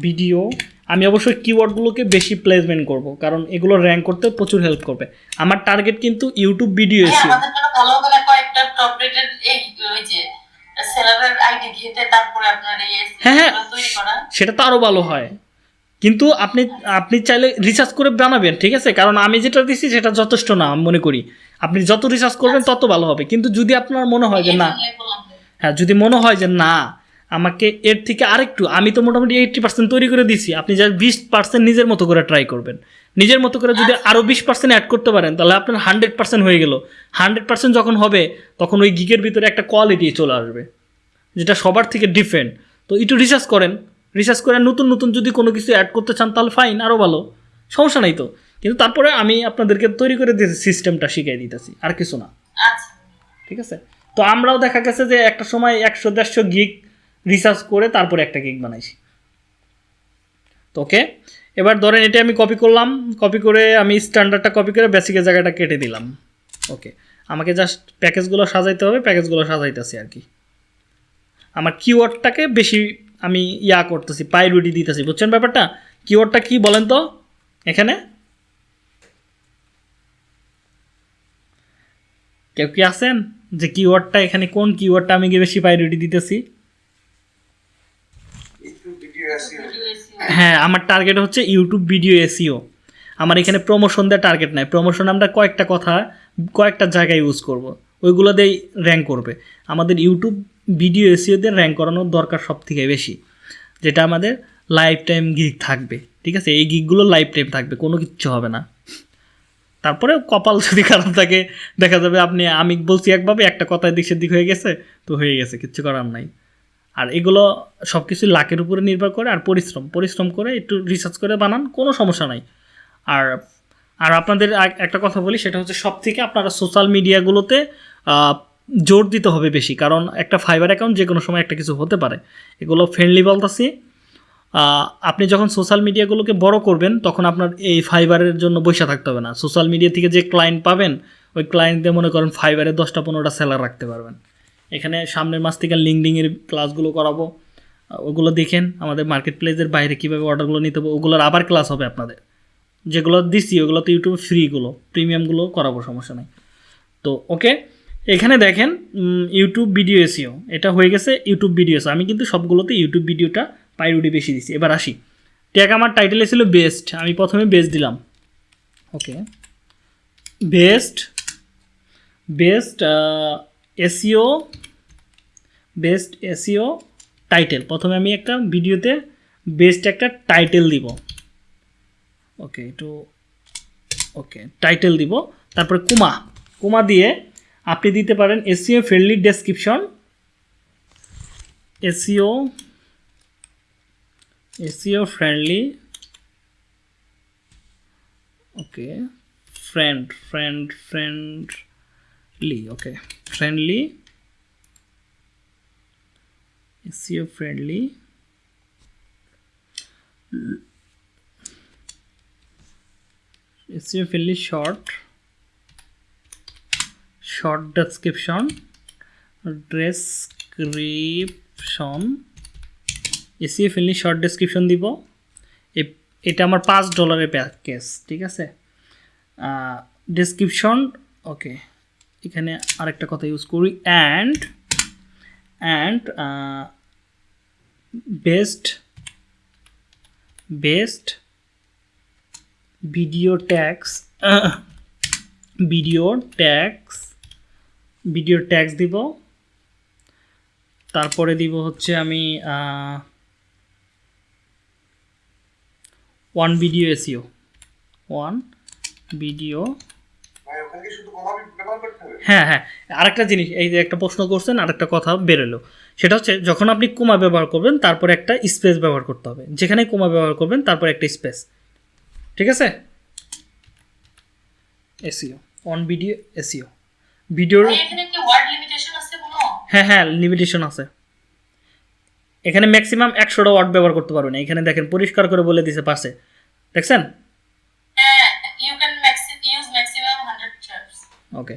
ভিডিও আমি অবশ্যই কিওয়ার্ডগুলোকে বেশি প্লেসমেন্ট করব কারণ এগুলো র্যাঙ্ক করতে প্রচুর হেল্প করবে। আমার টার্গেট কিন্তু ইউটিউব ভিডিও হ্যাঁ, এসে। আমাদের জন্য ভালো কয়েকটা টপ রেটেড এই যে সেলারের আইডি ঘেটে তারপরে আপনার এই হ্যাঁ, হ্যাঁ। সেটা তো আরও ভালো হয়। কিন্তু আপনি আপনি চাইলে রিসার্চ করে বানাবেন ঠিক আছে? কারণ আমি যেটা দিচ্ছি সেটা যথেষ্ট না আমি মনে করি। আপনি যত রিসার্চ করবেন তত ভালো হবে। কিন্তু যদি আপনার মনে হয় যে না। হ্যাঁ যদি মনে হয় যে না আমাকে এর থেকে আরেকটু আমি তো মোটামুটি এইট্টি পার্সেন্ট তৈরি করে দিছি আপনি যা বিশ পার্সেন্ট নিজের মতো করে ট্রাই করবেন। নিজের মতো করে যদি আরও বিশ পার্সেন্ট অ্যাড করতে পারেন তাহলে আপনার হান্ড্রেড পার্সেন্ট হয়ে গেল। হান্ড্রেড পার্সেন্ট যখন হবে তখন ওই গিগের ভিতরে একটা কোয়ালিটি চলে আসবে যেটা সবার থেকে ডিফারেন্ট তো একটু রিসার্চ করেন। রিসার্চ করে নতুন নতুন যদি কোনো কিছু অ্যাড করতে চান তাহলে ফাইন আরও ভালো। সমস্যা নাই তো। কিন্তু তারপরে আমি আপনাদেরকে তৈরি করে দিয়েছি সিস্টেমটা শিখিয়ে দিতেছি আর কিছু না। আচ্ছা। ঠিক আছে? তো আমরাও দেখা গেছে যে একটা সময় একশো দেড়শো গিগ রিসার্চ করে তারপরে একটা কেক বানাইছি। তো ওকে এবার ধরেন এটা আমি কপি করলাম কপি করে আমি স্ট্যান্ডার্ডটা কপি করে বেসিকের জায়গাটা কেটে দিলাম। ওকে আমাকে জাস্ট প্যাকেজগুলো সাজাইতে হবে প্যাকেজগুলো সাজাইতেছি আর কি। আমার কিওয়ার্ডটাকে বেশি আমি ইয়া করতেছি প্রায়োরিটি দিতেছি। বুঝছেন ব্যাপারটা? কিওয়ার্ডটা কি বলেন তো? এখানে। কেউ কি আছেন? যে কিওয়ার্ডটা এখানে কোন কিওয়ার্ডটা আমি গিয়ে বেশি প্রায়োরিটি দিতেছি ভিডিও এসিও ভিডিও SEO হ্যাঁ আমার টার্গেট হচ্ছে ইউটিউব ভিডিও এসিও আমার এখানে প্রমোশন দেওয়ার টার্গেট নাই। প্রমোশন আমরা কয়েকটা কথা, কয়েকটা জায়গায় ইউজ করব। ওইগুলো দিয়েই র্যাঙ্ক করবে। আমাদের ইউটিউব ভিডিও এসিওদের র্যাঙ্ক করানোর দরকার সব থেকে বেশি, যেটা আমাদের লাইফ টাইম গিগ থাকবে। ঠিক আছে? এই গিকগুলো লাইফ টাইম থাকবে, কোনো কিচ্ছু হবে না। তারপরে কপাল যদি খারাপ থাকে, দেখা যাবে আপনি, আমি বলছি একভাবে, একটা কথায় দিক হয়ে গেছে, তো হয়ে গেছে, কিচ্ছু করার নাই। আর এগুলো সব কিছু লাকের উপরে নির্ভর করে আর পরিশ্রম। পরিশ্রম করে একটু রিসার্চ করে বানান, কোনো সমস্যা নাই। আর আর আপনাদের একটা কথা বলি, সেটা হচ্ছে সব থেকে আপনারা সোশ্যাল মিডিয়াগুলোতে জোর দিতে হবে বেশি। কারণ একটা ফাইবার অ্যাকাউন্ট যে কোনো সময় একটা কিছু হতে পারে। এগুলো ফ্রেন্ডলি বলতেছি। আপনি যখন সোশ্যাল মিডিয়াগুলোকে বড় করবেন, তখন আপনার এই ফাইবারের জন্য বসে থাকতে হবে না। সোশ্যাল মিডিয়া থেকে যে ক্লায়েন্ট পাবেন, ওই ক্লায়েন্টদের মনে করেন ফাইবারে দশটা পনেরোটা সেলার রাখতে পারবেন। এখানে সামনের মাস থেকে লিঙ্কডিংয়ের ক্লাসগুলো করাবো। ওগুলো দেখেন আমাদের মার্কেট প্লেসের বাইরে কীভাবে অর্ডারগুলো নিতে হবে। ওগুলোর আবার ক্লাস হবে আপনাদের। যেগুলো দিচ্ছি ওগুলো তো ইউটিউবে ফ্রিগুলো প্রিমিয়ামগুলো করাবো, সমস্যা নেই। তো ওকে এখানে দেখেন ইউটিউব ভিডিও এসিও এটা হয়ে গেছে ইউটিউব ভিডিও আমি কিন্তু সবগুলোতে ইউটিউব ভিডিওটা প্রায়োরিটি বেশি দিচ্ছি এবার আসি। ট্যাগ আমার টাইটেলে ছিল বেস্ট আমি প্রথমে বেস্ট দিলাম। Okay best best SEO best SEO title. প্রথমে আমি একটা ভিডিওতে বেস্ট একটা টাইটেল দিব। ওকে, একটু, ওকে, টাইটেল দিব। তারপরে কুমা। কুমা দিয়ে আপনি দিতে পারেন SEO friendly description SEO SEO friendly okay friend friend friendly okay friendly SEO friendly SEO friendly short short description description SEO friendly short description দিব এটা আমার পাঁচ ডলারের প্যাকেজ ঠিক আছে ডেসক্রিপশন ওকে এখানে আরেকটা কথা ইউজ করি and and best best video tags video tags video tags দিব, তারপরে দিব হচ্ছে আমি one video SEO one video হ্যাঁ হ্যাঁ। আরেকটা জিনিস এই যে একটা প্রশ্ন করছেন আরেকটা কথা বেরোলো। সেটা হচ্ছে যখন আপনি কোমা ব্যবহার করবেন তারপর একটা স্পেস ব্যবহার করতে হবে। যেখানে কোমা ব্যবহার করবেন তারপর একটা স্পেস। ঠিক আছে? এসিও অন ভিডিও এসিও ভিডিওর কোনো? হ্যাঁ হ্যাঁ লিমিটেশন আছে। এখানে ম্যাক্সিমাম একশোটা ওয়ার্ড ব্যবহার করতে পারবেন। এখানে দেখেন পরিষ্কার করে বলে দিছে পাশে। দেখছেন হ্যাঁ you can use maximum hundred chars okay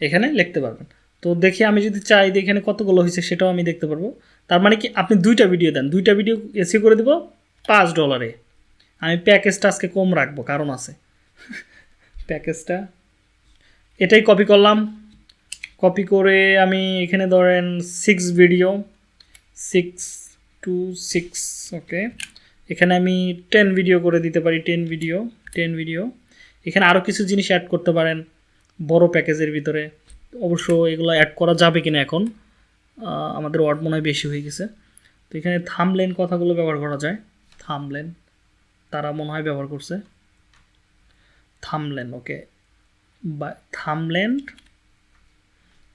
এখানে লিখতে পারবেন। তো দেখি আমি যদি চাই যে এখানে কতগুলো হয়েছে সেটাও আমি দেখতে পারব। তার মানে কি আপনি দুইটা ভিডিও দেন। দুইটা ভিডিও এসি করে দেবো পাঁচ ডলারে আমি প্যাকেজটা আজকে কম রাখব, কারণ আছে। প্যাকেজটা এটাই কপি করলাম। কপি করে আমি এখানে ধরেন six video six two six okay এখানে আমি টেন ভিডিও করে দিতে পারি টেন ভিডিও টেন ভিডিও এখানে আরও কিছু জিনিস অ্যাড করতে পারেন। বড় প্যাকেজের ভিতরে। অবশ্য এগুলো অ্যাড করা যাবে কিনা এখন আমাদের ওয়ার্ড মনে হয় বেশি হয়ে গেছে। তো এখানে থামলেন কথাগুলো ব্যবহার করা যায়। থামলেন তারা মনে হয় ব্যবহার করছে। থামলেন ওকে বা থামলেন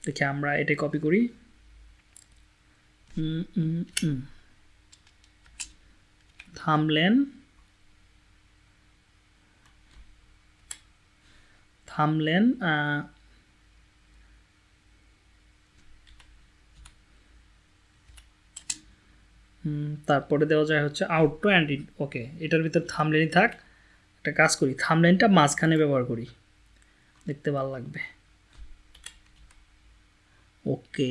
দেখি আমরা এটা কপি করি। থামলেন থামলেন তারপরে দেওয়া যায় হচ্ছে আউটটো অ্যান্ড ইন ওকে এটার ভিতর থামলেনই থাক, একটা কাজ করি, থামলেনটা মাঝখানে ব্যবহার করি, দেখতে ভালো লাগবে ওকে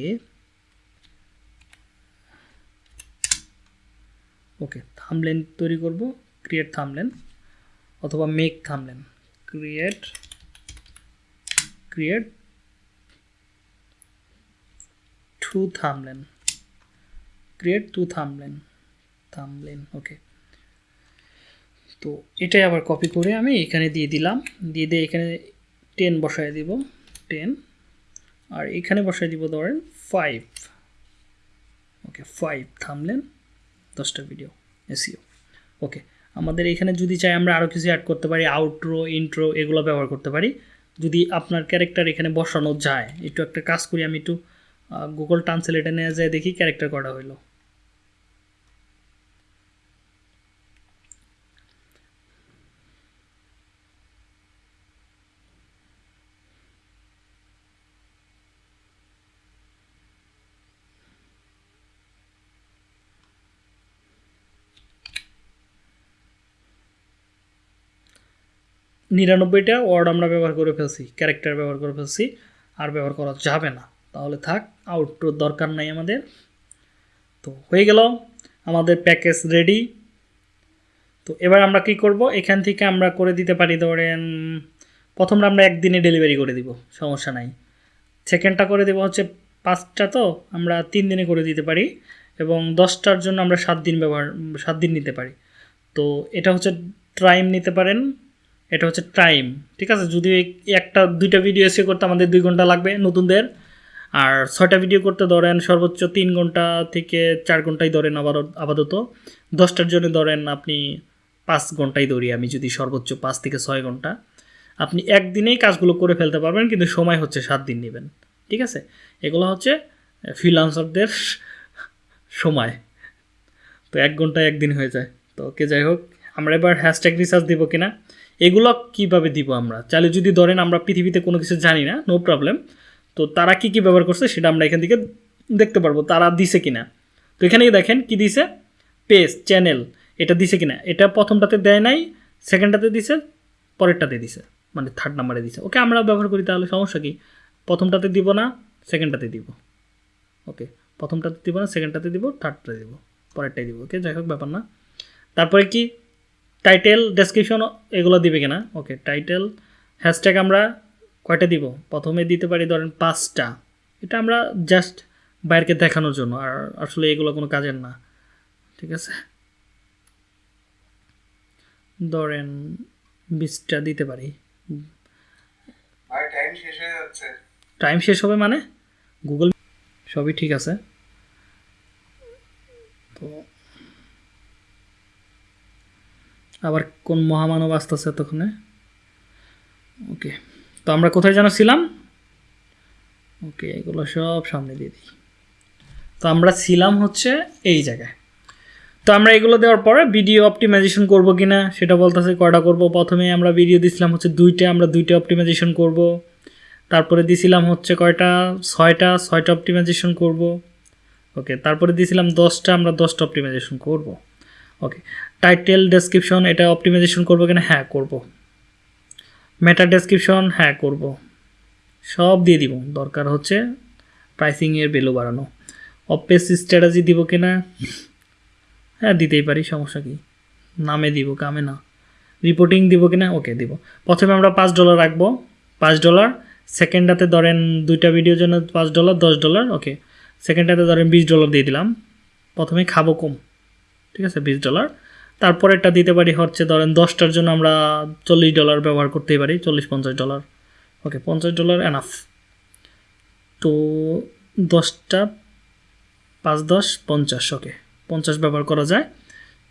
ওকে থামলেন তৈরি করব ক্রিয়েট থামলেন, অথবা make thumbnail create create to thumbnail. Create to thumbnail. Thumbnail, okay. তো এটাই আবার কপি করে আমি এখানে দিয়ে দিলাম। দিয়ে দিয়ে এখানে টেন বসায় দিব টেন আর এখানে বসায় দিব ধরেন ফাইভ ওকে ফাইভ থামলেন, দশটা ভিডিও এসিও ওকে, আমাদের এখানে যদি চাই আমরা আরও কিছু অ্যাড করতে পারি আউটরো ইন্ট্রো এগুলো ব্যবহার করতে পারি। যদি আপনার ক্যারেক্টার এখানে বসানো যায়, একটু একটা কাজ করি, আমি একটু গুগল ট্রান্সলেটে নিয়ে যায় দেখি ক্যারেক্টার করা হলো নিরানব্বইটা ওয়ার্ড আমরা ব্যবহার করে ফেলছি ক্যারেক্টার ব্যবহার করে ফেলছি, আর ব্যবহার করা যাবে না। তাহলে থাক আউটরোর দরকার নাই আমাদের। তো হয়ে গেল, আমাদের প্যাকেজ রেডি তো এবার আমরা কি করব? এখান থেকে আমরা করে দিতে পারি, ধরেন প্রথমটা আমরা একদিনে ডেলিভারি করে দিব, সমস্যা নাই। সেকেন্ডটা করে দেবো হচ্ছে পাঁচটা তো, আমরা তিন দিনে করে দিতে পারি, এবং দশটার জন্য আমরা সাত দিন ব্যবহার, সাত দিন নিতে পারি। তো এটা হচ্ছে টাইম নিতে পারেন এটা হচ্ছে টাইম, ঠিক আছে? যদি একটা, দুইটা ভিডিও এসে করতে আমাদের দুই ঘণ্টা লাগবে নতুনদের, আর ছয়টা ভিডিও করতে ধরেন সর্বোচ্চ তিন ঘণ্টা থেকে চার ঘন্টাই ধরেন আবার, আপাতত। দশটার জন্য ধরেন আপনি পাঁচ ঘন্টাই ধরি আমি, যদি সর্বোচ্চ পাঁচ থেকে ছয় ঘণ্টা। আপনি একদিনেই কাজগুলো করে ফেলতে পারবেন, কিন্তু সময় হচ্ছে সাত দিন নেবেন, ঠিক আছে? এগুলো হচ্ছে ফ্রিলান্সারদের সময়। তো এক ঘন্টায় একদিন হয়ে যায়। তো ওকে যাই হোক, আমরা এবার হ্যাশট্যাগ রিসার্চ দিব কিনা? এগুলো কীভাবে দিব আমরা? চাইলে যদি ধরেন আমরা পৃথিবীতে কোনো কিছু জানি না নো প্রবলেম তো তারা কি কি ব্যবহার করছে সেটা আমরা এখান থেকে দেখতে পারব, তারা দিছে কিনা। তো এখানে দেখেন কি দিছে? পেজ চ্যানেল এটা দিছে কিনা? এটা প্রথমটাতে দেয় নাই সেকেন্ডটাতে দিছে, পরেরটাতে দিছে মানে থার্ড নাম্বারে দিছে। ওকে, আমরা ব্যবহার করি তাহলে সমস্যা কি? প্রথমটাতে দিব না সেকেন্ডটাতে দিব। ওকে, প্রথমটাতে দিব না সেকেন্ডটাতে দিব থার্ডটাতে দিব, পরেরটাই দিব। ওকে, যাই হোক, ব্যাপার না। তারপরে কি? টাইটেল ডেসক্রিপশন এগুলো দিবে কিনা? ওকে টাইটেল হ্যাশট্যাগ আমরা কয়টা দিব? প্রথমে দিতে পারি ধরেন পাঁচটা। এটা আমরা জাস্ট বাইরকে দেখানোর জন্য আর আসলে এগুলো কোনো কাজের না। ঠিক আছে? ধরেন বিশটা দিতে পারি। ভাই টাইম শেষ হয়ে যাচ্ছে। টাইম শেষ হবে মানে? গুগল সবই ঠিক আছে। তো আবার কোন মহামানব আসতেছে এতক্ষণে? ওকে তো আমরা কোথায় যেন ছিলাম? ওকে এগুলো সব সামনে দিয়ে দিই। তো আমরা ছিলাম হচ্ছে এই জায়গায়। তো আমরা এগুলো দেওয়ার পরে ভিডিও অপটিমাইজেশন করব কি না সেটা বলতেছে কয়টা করব? প্রথমে আমরা ভিডিও দিছিলাম হচ্ছে দুইটা, আমরা দুইটা অপটিমাইজেশন করব। তারপরে দিছিলাম হচ্ছে কয়টা? ছয়টা ছয়টা অপটিমাইজেশন করব। ওকে তারপরে দিয়েছিলাম দশটা, আমরা দশটা অপটিমাইজেশন করব। ওকে টাইটেল ডেসক্রিপশন এটা অপটিমাইজেশন করব কিনা? হ্যাঁ করব। মেটা ডেসক্রিপশন হ্যাঁ করব। সব দিয়ে দিব। দরকার হচ্ছে প্রাইসিংয়ের ভ্যালু বাড়ানো। অপেস স্ট্র্যাটাজি দিব কিনা? হ্যাঁ দিতেই পারি, সমস্যা কি? নামে দিব, কামে না। রিপোর্টিং দিব কিনা? ওকে দিব। প্রথমে আমরা পাঁচ ডলার রাখব। পাঁচ ডলার সেকেন্ডটাতে ধরেন দুইটা ভিডিওর জন্য পাঁচ ডলার দশ ডলার ওকে সেকেন্ডটাতে ধরেন বিশ ডলার দিয়ে দিলাম। প্রথমে খাব কম। ঠিক আছে, বিশ ডলার তারপরেরটা দিতে পারি হচ্ছে, ধরেন দশটার জন্য আমরা চল্লিশ ডলার ব্যবহার করতেই পারি, চল্লিশ পঞ্চাশ ডলার ওকে পঞ্চাশ ডলার এনাফ তো দশটা পাঁচ দশ পঞ্চাশ ওকে পঞ্চাশ ব্যবহার করা যায়।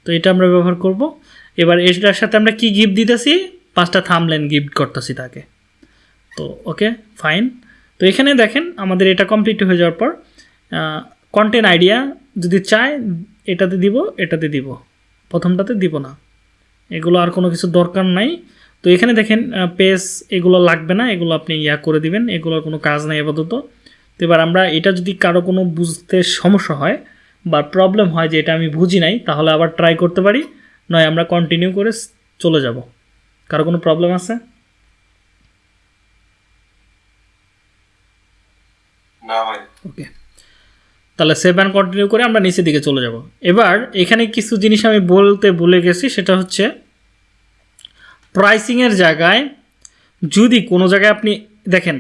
তো এটা আমরা ব্যবহার করব। এবার এটার সাথে আমরা কি গিফট দিতেছি? পাঁচটা থামলেন গিফট করতেছি তাকে। তো ওকে ফাইন তো এখানে দেখেন, আমাদের এটা কমপ্লিট হয়ে যাওয়ার পর কন্টেন্ট আইডিয়া যদি চায় এটাতে দিব এটাতে দিব। প্রথমটাতে দিব না। এগুলো আর কোনো কিছু দরকার নাই। তো এখানে দেখেন পেজ এগুলো লাগবে না এগুলো আপনি ইয়া করে দিবেন এগুলোর কোনো কাজ নাই আপাতত। তো এবার আমরা এটা যদি কারও কোনো বুঝতে সমস্যা হয় বা প্রবলেম হয় যে এটা আমি বুঝি নাই তাহলে আবার ট্রাই করতে পারি নয় আমরা কন্টিনিউ করে চলে যাব। কারও কোনো প্রবলেম আছে? না ভাই ওকে তাহলে সেভ অ্যান্ড কন্টিনিউ করে আমরা নিচের দিকে চলে যাব। এবার এখানে কিছু জিনিস আমি বলতে ভুলে গেছি, সেটা হচ্ছে প্রাইসিংয়ের জায়গায় যদি কোনো জায়গায় আপনি, দেখেন,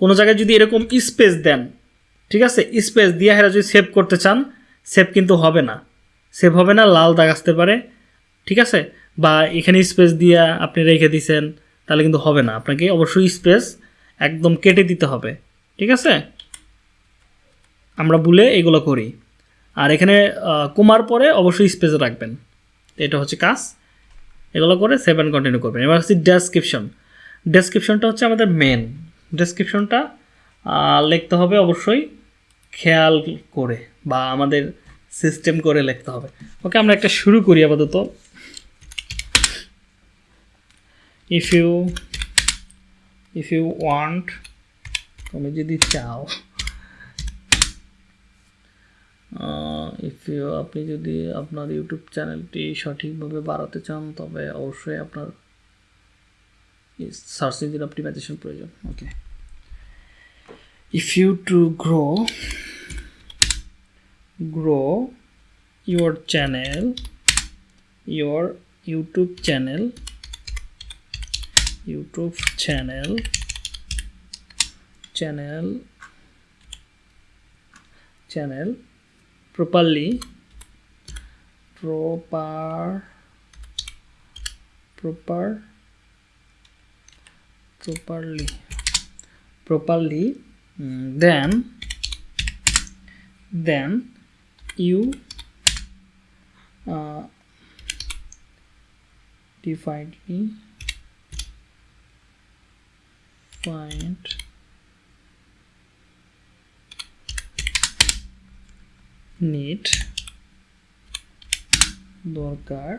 কোনো জায়গায় যদি এরকম স্পেস দেন, ঠিক আছে? স্পেস দিয়ে হেরা যদি সেভ করতে চান সেভ কিন্তু হবে না। সেভ হবে না, লাল দাগ আসতে পারে, ঠিক আছে? বা এখানে স্পেস দিয়ে আপনি রেখে দিছেন, তাহলে কিন্তু হবে না। আপনাকে অবশ্যই স্পেস একদম কেটে দিতে হবে, ঠিক আছে? আমরা ভুলে এগুলো করি। আর এখানে কুমার পরে অবশ্যই স্পেস রাখবেন। এটা হচ্ছে কাজ। এগুলো করে সেভেন কন্টিনিউ করবেন। এবার হচ্ছে ডেসক্রিপশন ডেসক্রিপশনটা হচ্ছে আমাদের মেন ডেসক্রিপশনটা লিখতে হবে অবশ্যই খেয়াল করে বা আমাদের সিস্টেম করে লিখতে হবে। ওকে, আমরা একটা শুরু করি আপাতত। If you if you want তুমি যদি চাও। ইফ ইউ আপনি যদি আপনার ইউটিউব চ্যানেলটি সঠিকভাবে বাড়াতে চান, তবে অবশ্যই আপনার সার্চ ইঞ্জিন অপটিমাইজেশন প্রয়োজন। Okay if you to grow grow your channel, your youtube channel youtube channel channel channel properly. Proper. Proper. Properly. Properly. Mm, then. Then you uh, define find niche দরকার।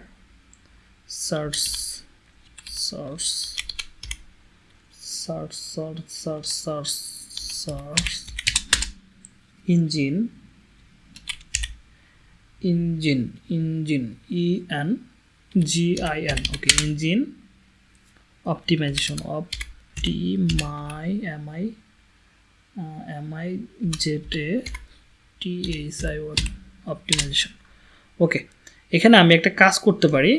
Engine engine engine E N G I N okay engine optimization my M I M I জেটে টিএসআই1 optimisation okay এখানে আমি একটা কাজ করতে পারি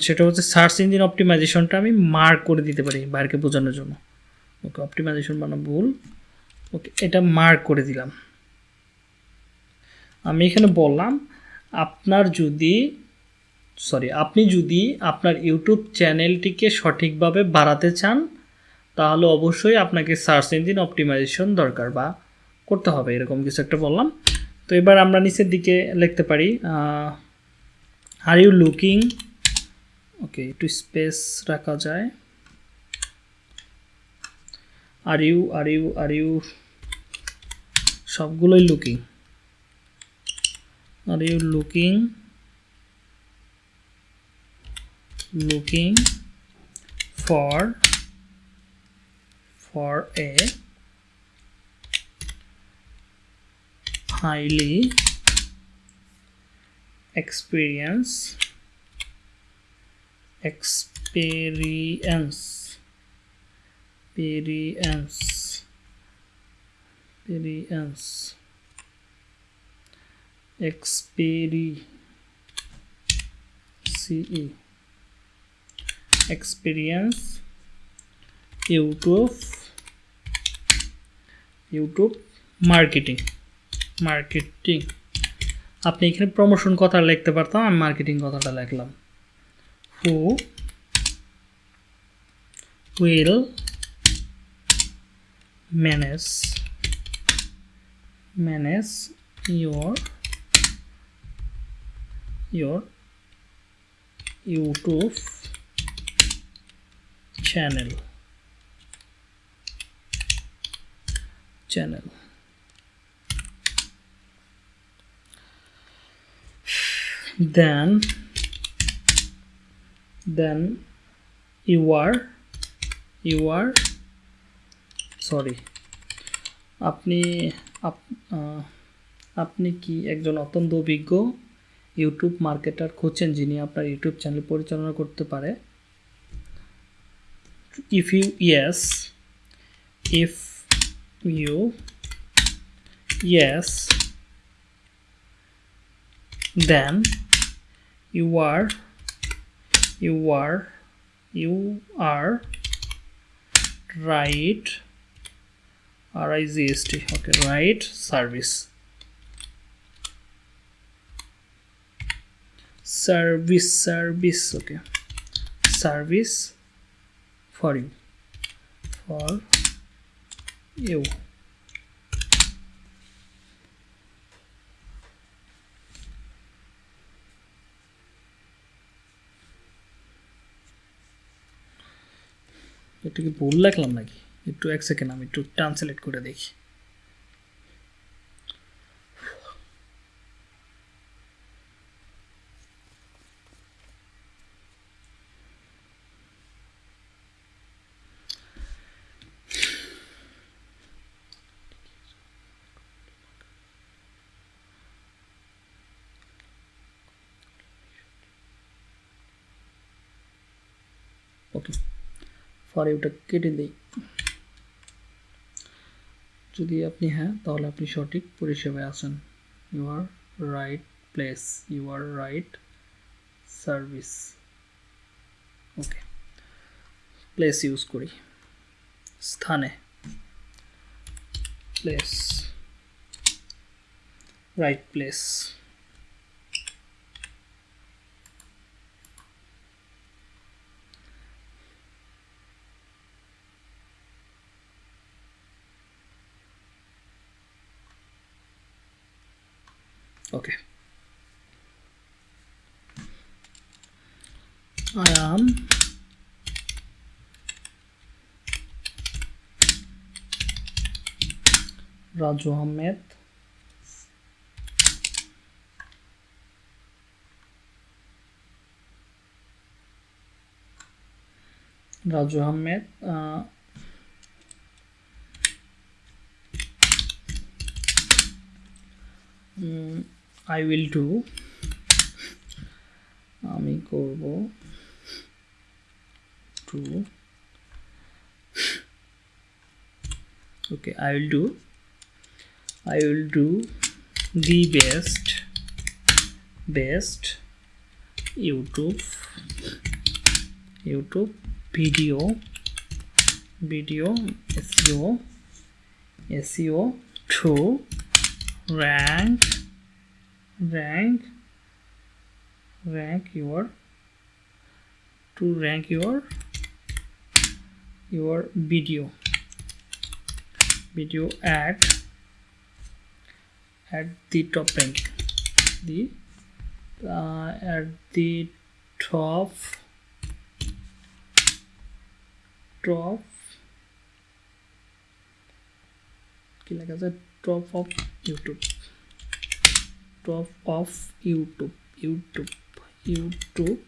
সেটা হচ্ছে সার্চ ইঞ্জিন অপটিমাইজেশনটা আমি মার্ক করে দিতে পারি বাইরকে বোঝানোর জন্য। ওকে অপটিমাইজেশন মানে ভুল। ওকে এটা মার্ক করে দিলাম। আমি এখানে বললাম, আপনার যদি সরি আপনি যদি আপনার ইউটিউব চ্যানেলটিকে সঠিকভাবে বাড়াতে চান, তাহলে অবশ্যই আপনাকে সার্চ ইঞ্জিন অপটিমাইজেশন দরকার বা করতে হবে, এরকম কিছু একটা বললাম। তো এবার আমরা নিচের দিকে লিখতে পারি আর ইউ লুকিং ওকে একটু স্পেস রাখা যায়। Are you are you are you সবগুলোই looking are you looking? Looking for for a highly experienced experience experience experience experience CE experience YouTube YouTube marketing marketing আপনি এখানে প্রমোশন কথা লিখতে পারতাম, আমি মার্কেটিং কথাটা লিখলাম। Who will manage manage your your YouTube channel. Channel. Then then, you are you are, sorry. আপনি আপনি কি একজন অত্যন্ত অভিজ্ঞ ইউটিউব মার্কেটার খুঁজছেন যিনি আপনার ইউটিউব চ্যানেল পরিচালনা করতে পারে? If you yes if you yes then you are. You are. You are. Right. R i z s t. Okay right. Service. Service service. Okay. Service. For you for you. একটু কি ভুল লাগলাম নাকি? একটু এক সেকেন্ড আমি একটু translate করে দেখি ওকে ফর ইউটা কেটে দিই। যদি আপনি হ্যাঁ তাহলে আপনি সঠিক পরিষেবায় আছেন। You are right place you are right service okay place use করি। স্থানে। Place right place Okay. I am Raju Ahmed. Raju Ahmed. Uh, I will do আমি করব to okay I will do I will do the best best YouTube YouTube video video SEO SEO to rank rank rank your to rank your your video video at at the top rank the uh, at the top top কি লেখা আছে top of YouTube top of youtube. Youtube. Youtube.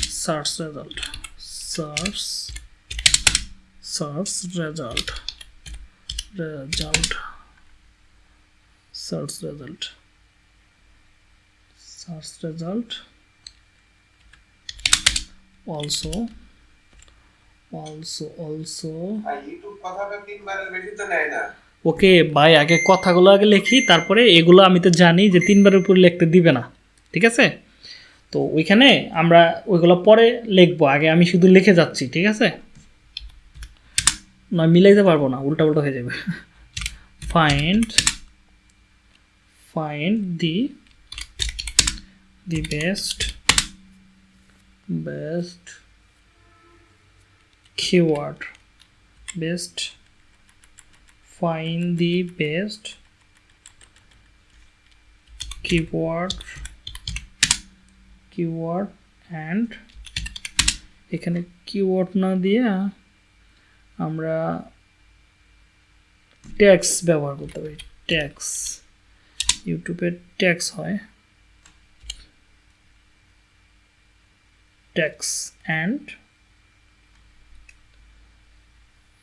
Search result. Search. Search result. Result. Search result. Search result. Also. Also also. না ওকে ভাই আগে কথাগুলো আগে লিখি, তারপরে এগুলো আমি তো জানি যে তিনবারের উপর লিখতে দিবে না, ঠিক আছে? তো ওইখানে আমরা ওইগুলো পরে লিখব, আগে আমি শুধু লিখে যাচ্ছি, ঠিক আছে? নয় মিলাইতে পারব না উল্টা উল্টা হয়ে যাবে। Find find the the best best keyword, best find the best keyword keyword, and এখানে কিওয়ার্ড না দিয়ে আমরা ট্যাক্স ব্যবহার করতে পারি। ট্যাক্স ইউটিউবে ট্যাক্স হয়। ট্যাক্স অ্যান্ড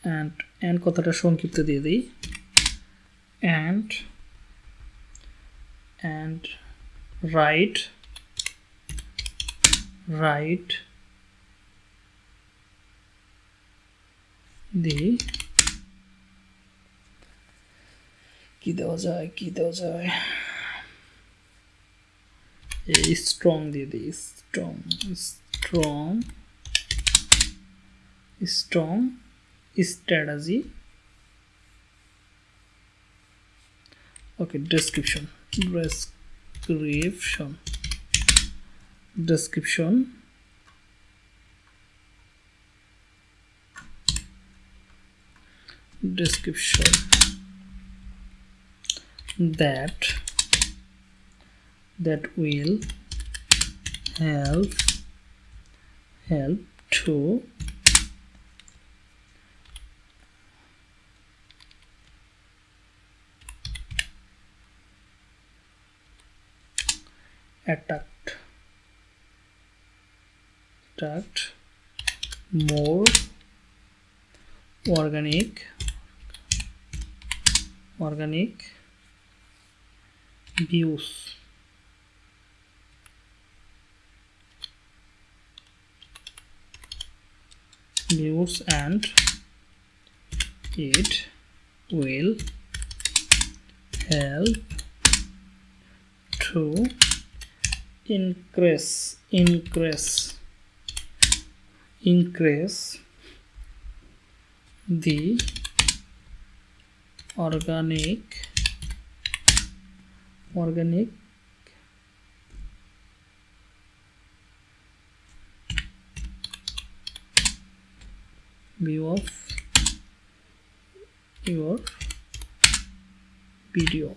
অ্যান্ড অ্যান্ড কথাটা সংক্ষিপ্ত দিয়ে দিই. And and right right the, কি দেওয়া যায়, কি দেওয়া যায়? এই স্ট্রং দিয়ে দিই strong strong strong strategy. Okay description. Description. Description. Description. That. That will help help to attract attract more organic organic views. Views and it will help to increase increase increase the organic organic view of your video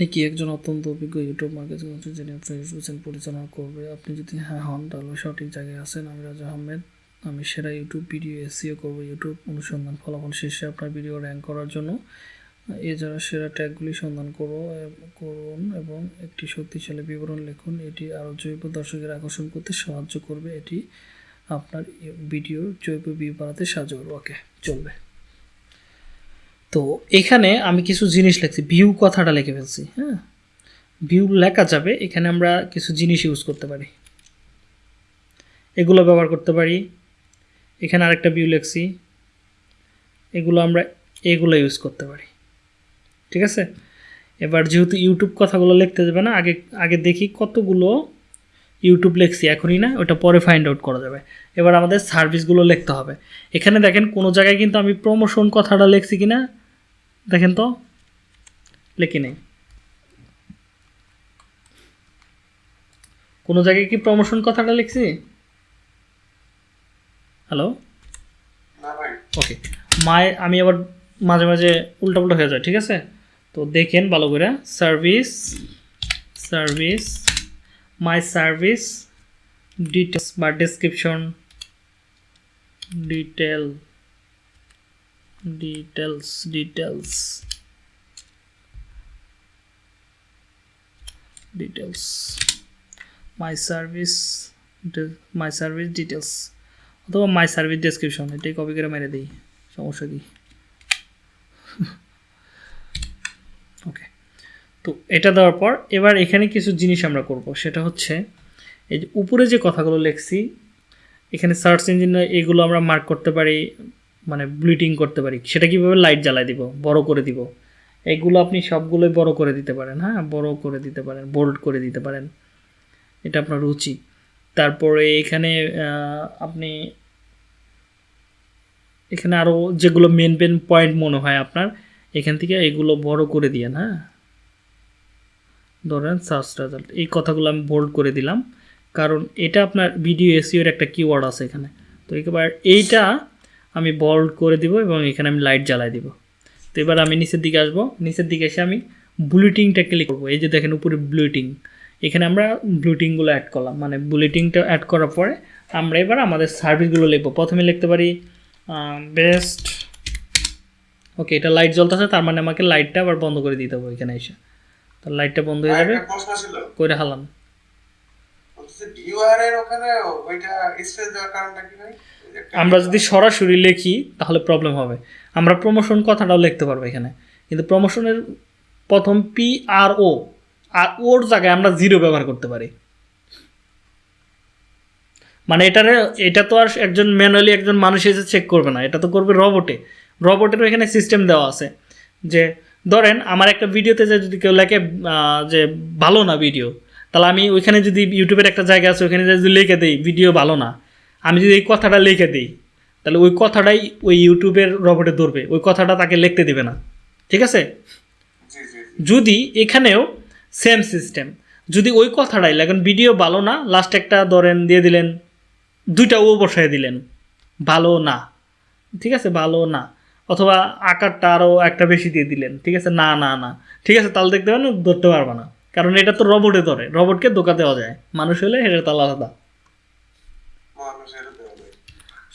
আপনি কি একজন অত্যন্ত অভিজ্ঞ YouTube marketing হচ্ছেন যিনি আপনার YouTube পরিচালনা করবে? আপনি যদি হ্যাঁ হন, তাহলে সঠিক জায়গায় আছেন। আমি রাজা আহমেদ। আমি সেরা ইউটিউব, ভিডিও এসিও করব ইউটিউব। অনুসন্ধান ফলাফল শেষে আপনার ভিডিও র্যাঙ্ক করার জন্য। এছাড়া সেরা ট্যাগগুলি সন্ধান করো করুন এবং একটি শক্তিশালী বিবরণ লিখুন। এটি আরও জৈব দর্শকের আকর্ষণ করতে সাহায্য করবে। এটি আপনার ভিডিওর জৈব ভিউ বাড়াতে সাহায্য করবে। ওকে, চলবে। তো এখানে আমি কিছু জিনিস লিখছি ভিউ কথাটা লিখে ফেলছি হ্যাঁ? ভিউ লেখা যাবে, এখানে আমরা কিছু জিনিস ইউজ করতে পারি। এগুলো ব্যবহার করতে পারি। এখানে আরেকটা ভিউ লিখছি, এগুলো আমরা এগুলো ইউজ করতে পারি। ঠিক আছে? এবার যেহেতু ইউটিউব কথাগুলো লিখতে যাবে না, আগে আগে দেখি কতগুলো ইউটিউব লিখছি, এখনই না, ওটা পরে ফাইন্ড আউট করা যাবে। এবার আমাদের সার্ভিসগুলো লিখতে হবে। এখানে দেখেন কোনো জায়গায় কিন্তু আমি প্রমোশন কথাটা লিখছি কি না দেখেন তো লিখি নেই। কোনো জায়গায় কি প্রমোশন কথাটা লিখছি? হ্যালো ওকে মায় আমি আবার মাঝে মাঝে উল্টাপুল্টা হয়ে যায় ঠিক আছে? তো দেখেন ভালো করে service service my service details বা description detail details details details my service my service details অথবা মাই সার্ভিস ডেসক্রিপশন এটাই কপি করে মেরে দিই। সমস্যা কি? ওকে তো এটা দেওয়ার পর এবার এখানে কিছু জিনিস আমরা করব। সেটা হচ্ছে, এই যে উপরে যে কথাগুলো লিখছি, এখানে সার্চ ইঞ্জিন এগুলো আমরা মার্ক করতে পারি। মানে ব্লিটিং করতে পারি। সেটা কীভাবে লাইট জ্বালাই দিব? বড় করে দিব। এগুলো আপনি সবগুলোই বড় করে দিতে পারেন হ্যাঁ? বড় করে দিতে পারেন বোল্ড করে দিতে পারেন। এটা আপনার রুচি। তারপরে এখানে আপনি এখানে আরও যেগুলো মেন মেন পয়েন্ট মনে হয় আপনার, এখান থেকে এগুলো বড় করে দিয়েন হ্যাঁ? ধরেন সার্চ রেজাল্ট এই কথাগুলো আমি বোল্ড করে দিলাম। কারণ এটা আপনার ভিডিও এসিওর একটা কিওয়ার্ড আছে এখানে। তো এবার এইটা আমি বোল্ড করে দিব এবং এখানে আমি লাইট জ্বালাই দিব। তো এবার আমি নিচের দিকে আসব। নিচের দিকে এসে আমি বুলেটিংটা ক্লিক করব। এই যে দেখেন উপরে বুলেটিং এখানে আমরা ব্লুটিংগুলো অ্যাড করলাম। মানে বুলেটিংটা অ্যাড করার পরে আমরা এবার আমাদের সার্ভিসগুলো লিখব। প্রথমে লিখতে পারি বেস্ট ওকে এটা লাইট জ্বলতেছে তার মানে আমাকে লাইটটা আবার বন্ধ করে দিতে হবে এখানে এসে। তো লাইটটা বন্ধ হয়ে যাবে। করে হালাম। আমরা যদি সরাসরি লিখি, তাহলে প্রবলেম হবে। আমরা প্রমোশন কথাটাও লিখতে পারব এখানে। কিন্তু প্রমোশনের প্রথম পি আর ও আর ওর জায়গায় আমরা জিরো ব্যবহার করতে পারি। মানে এটারে, এটা তো আর একজন ম্যানুয়ালি একজন মানুষ এসে চেক করবে না। এটা তো করবে রবটে রবটেরও এখানে সিস্টেম দেওয়া আছে যে, ধরেন আমার একটা ভিডিওতে যে যদি কেউ লেখে যে ভালো না ভিডিও তাহলে আমি ওইখানে যদি ইউটিউবের একটা জায়গা আছে, ওইখানে যদি লিখে দিই ভিডিও ভালো না। আমি যদি এই কথাটা লিখে দিই তাহলে ওই কথাটাই ওই ইউটিউবের রবটে ধরবে। ওই কথাটা তাকে লিখতে দেবে না। ঠিক আছে? যদি এখানেও সেম সিস্টেম যদি ওই কথাটাই লাগেন ভিডিও ভালো না লাস্ট একটা ধরেন দিয়ে দিলেন দুইটা ও বসায় দিলেন ভালো না। ঠিক আছে? ভালো না। অথবা আকারটা আরও একটা বেশি দিয়ে দিলেন ঠিক আছে? না না না। ঠিক আছে? তাহলে দেখতে পারেন ধরতে পারবে না। কারণ এটা তো রবটে ধরে। রবটকে ধোকা দেওয়া যায়। মানুষ হলে এটা তাল আলাদা।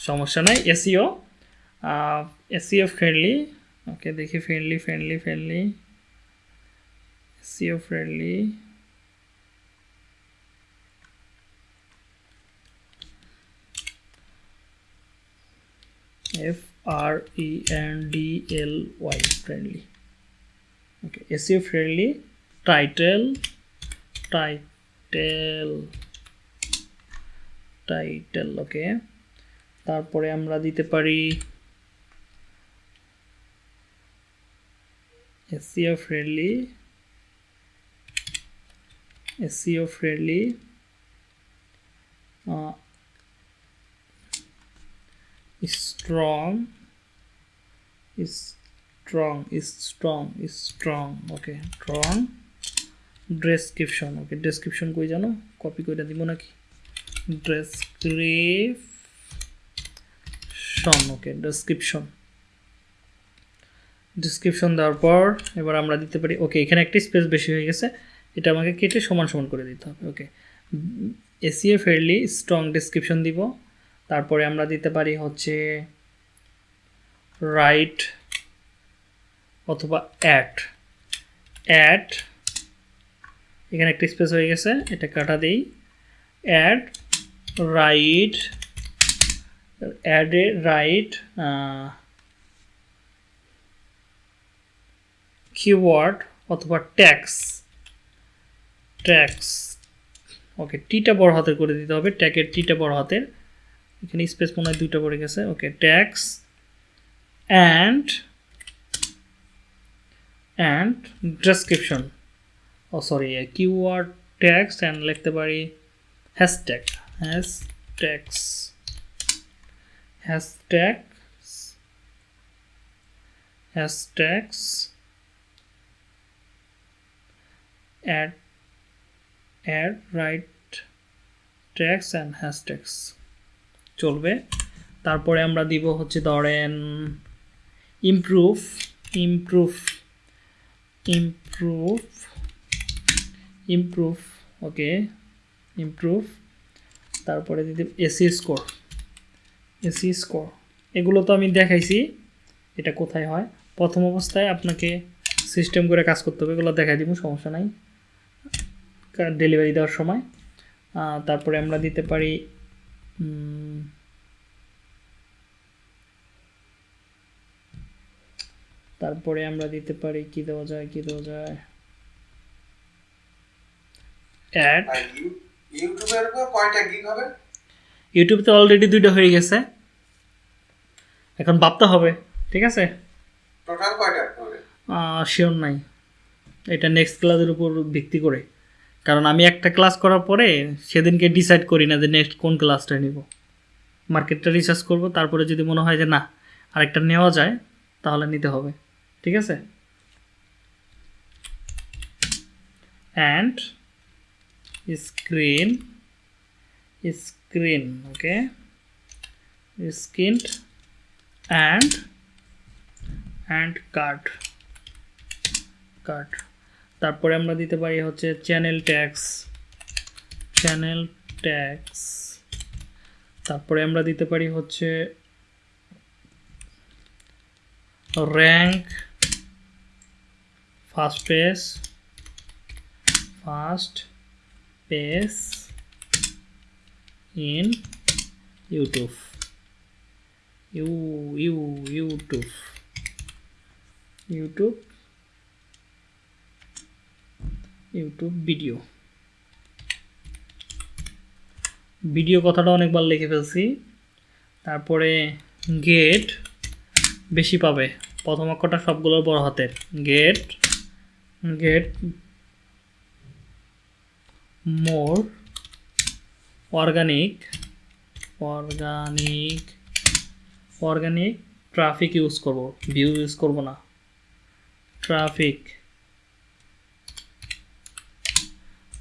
সমস্যা নাই এসিও এসিও ফ্রেন্ডলি ওকে দেখি friendly friendly friendly SEO friendly F R E N D L Y friendly okay SEO friendly title title title okay তারপরে আমরা দিতে পারি SEO friendly SEO friendly strong strong strong strong okay strong description okay description কই জানো? Copy করে দিব নাকি? Description okay, description. Description দেওয়ার পর এবার আমরা দিতে পারি, ওকে, এখানে একটা স্পেস বেশি হয়ে গেছে, এটা আমাকে কেটে সমান সমান করে দিতে হবে, okay. SEO fairly strong description দিব, তারপরে আমরা দিতে পারি হচ্ছে রাইট অথবা অ্যাড অ্যাড এখানে একটা স্পেস হয়ে গেছে, এটা কাটা দিই add right add a right keyword অথবা ট্যাক্স ট্যাক্স ওকে টিটা বড় হাতের করে দিতে হবে। ট্যাগের টিটা বড় হাতের। এখানে স্পেস মনে হয় দুইটা পড়ে গেছে। Okay tags and and description O sorry keyword tags and লিখতে পারি hashtag hashtags hashtags hashtags add add right tags and hashtags চলবে। তারপরে আমরা দিব হচ্ছে ধরেন improve improve improve improve okay improve তারপরে দিতে এসি স্কোর এসি স্কোর এগুলো তো আমি দেখাইছি, এটা কোথায় হয়? প্রথম অবস্থায় আপনাকে সিস্টেম করে কাজ করতে হবে, এগুলো দেখাই দিব, সমস্যা নাই। ডেলিভারি দেওয়ার সময়। তারপরে আমরা দিতে পারি তারপরে আমরা দিতে পারি, কি দেওয়া যায়, কি দেওয়া যায়? অ্যাড ইউটিউবের উপর কয়টা গিগ হবে? ইউটিউব তো অলরেডি দুইটা হয়ে গেছে। এখন ভাবতে হবে ঠিক আছে? টোটাল কয়টা হবে? শিওর নাই। এটা নেক্সট ক্লাসের উপর ভিত্তি করে। কারণ আমি একটা ক্লাস করার পরে সেদিনকে ডিসাইড করি না যে নেক্সট কোন ক্লাসটা নিব। মার্কেটটা রিসার্চ করব তারপরে যদি মনে হয় যে না আরেকটা নেওয়া যায় তাহলে নিতে হবে। ঠিক আছে? And screen screen, okay? Screen and and card card. তারপরে আমরা দিতে পারি হচ্ছে চ্যানেল ট্যাক্স চ্যানেল ট্যাক্স। তারপরে আমরা দিতে পারি হচ্ছে rank, first page first page in YouTube you you YouTube YouTube YouTube video video কথাটা অনেকবার লিখে ফেলছি। তারপরে গেট বেশি পাবে। প্রথম অক্ষরটা সবগুলোর বড় হাতের। Get get more organic organic organic traffic use করব। ভিউ ইউজ করব না। ট্রাফিক।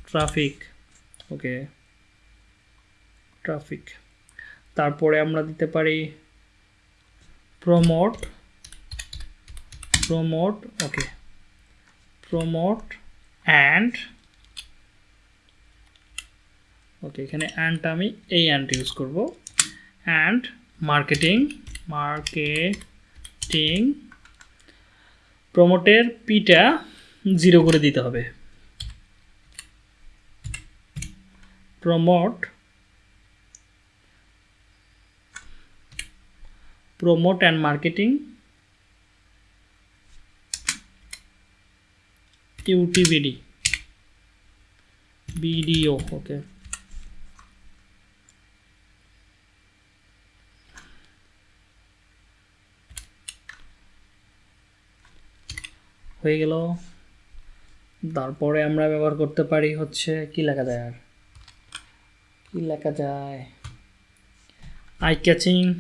ট্রাফিক। ওকে। ট্রাফিক। তারপরে আমরা দিতে পারি promote. Promote, okay. Promote and okay এখানে অ্যান্ডটা আমি এই অ্যান্ড ইউজ করব। অ্যান্ড মার্কেটিং মার্কেটিং প্রমোটের পিটা জিরো করে দিতে হবে। Promote promote and marketing UTBD BDO okay হয়ে গেল। তারপরে আমরা ব্যবহার করতে পারি হচ্ছে, কি লেখা যায় আর? কি লেখা যায়? আই ক্যাচিং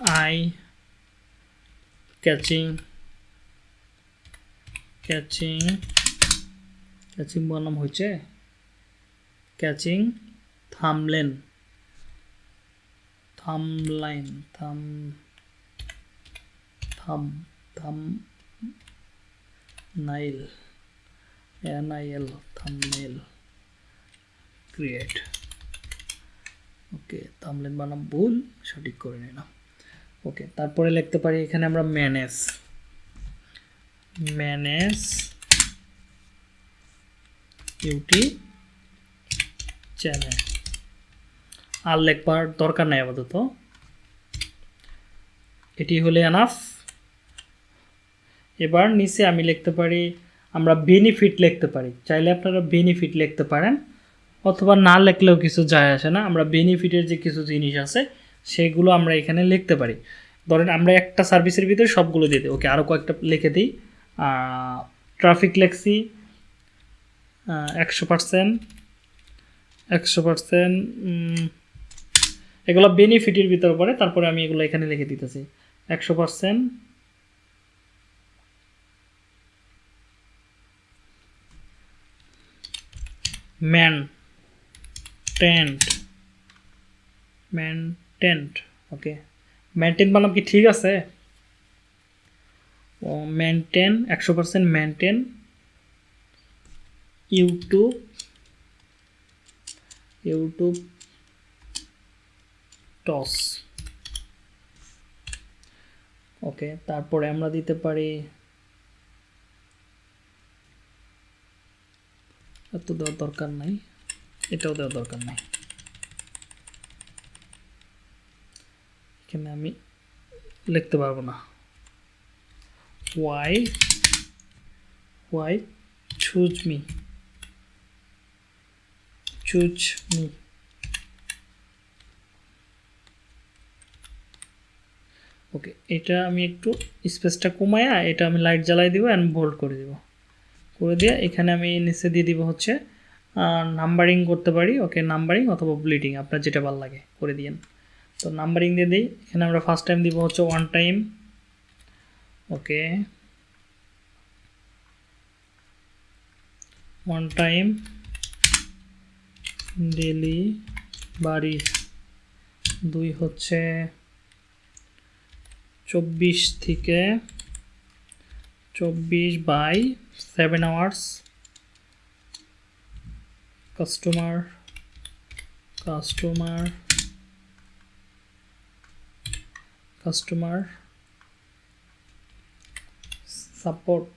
eye ক্যাচিং ক্যাচিং catching বনাম হয়েছে? Catching thumbnail thumbnail thumb thumb I L thumbnail create okay thumbnail বানাম, ভুল, সঠিক করে নিলাম। ওকে তারপরে লিখতে পারি এখানে আমরা ম্যানেজ ম্যানেজ ইউটি চ্যানেল আর লেখবার দরকার নাই আপাতত। এটি হলে এনাফ এবার নিচে আমি লিখতে পারি, আমরা বেনিফিট লিখতে পারি। চাইলে আপনারা বেনিফিট লিখতে পারেন, অথবা না লিখলেও কিছু যায় আসে না। আমরা বেনিফিটের যে কিছু জিনিস আছে, সেগুলো আমরা এখানে লিখতে পারি। ধরেন আমরা একটা সার্ভিসের ভিতরে সবগুলো দিয়ে দিই। ওকে আরও কয়েকটা লিখে দিই। ট্রাফিক লেখছি একশো পার্সেন্ট একশো পার্সেন্ট এগুলো বেনিফিটের ভিতরে পড়ে, তারপরে আমি এগুলো এখানে লিখে দিতেছি। একশো percent maintained maintained okay maintain বানাম কি ঠিক আছে? ও, মেনটেন, একশো percent maintain, YouTube YouTube TOS okay তারপরে আমরা দিতে পারি এত দেওয়ার দরকার নাই। এটাও দেওয়ার দরকার নাই। এখানে আমি লিখতে পারব না। Why why choose me choose me okay এটা আমি একটু স্পেসটা কমায়া, এটা আমি লাইট জ্বালাই দিব অ্যান্ড বোল্ড করে দিব। করে দিয়ে এখানে আমি নিচে দিয়ে দিব হচ্ছে নাম্বারিং করতে পারি ওকে নাম্বারিং অথবা ব্লিডিং আপনার যেটা ভালো লাগে, করে দিয়েন। তো নাম্বারিং দিয়ে দিই, এখানে আমরা ফার্স্ট টাইম দিব হচ্ছে one time okay one time daily বাড়ি দুই হচ্ছে চব্বিশ থেকে চব্বিশ by seven hours customer customer customer support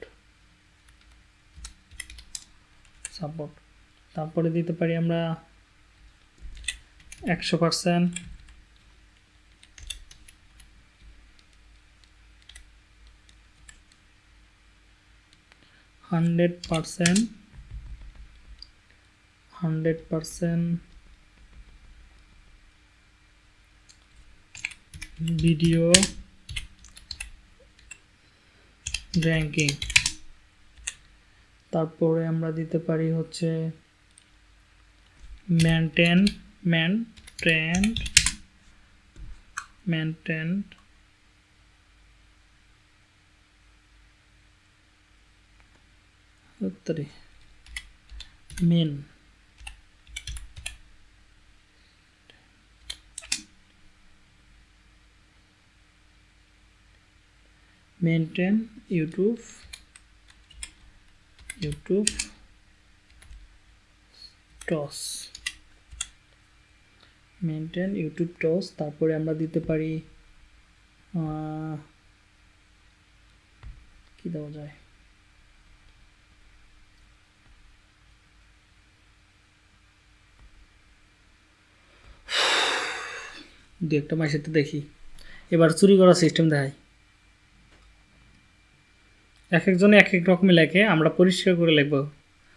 support তারপরে দিতে পারি আমরা একশো percent hundred percent hundred percent video ranking তারপরে আমরা দিতে পারি হচ্ছে মেনটেন মেনটেন মেনটেন উত্তরে main maintain YouTube YouTube TOS maintain YouTube TOS তারপরে আমরা দিতে পারি কি দেওয়া যায়? দু একটা মাসের তো দেখি। এবার চুরি করার সিস্টেম দেখাই। এক একজনে এক এক রকমের লেখে, আমরা পরিষ্কার করে লিখব।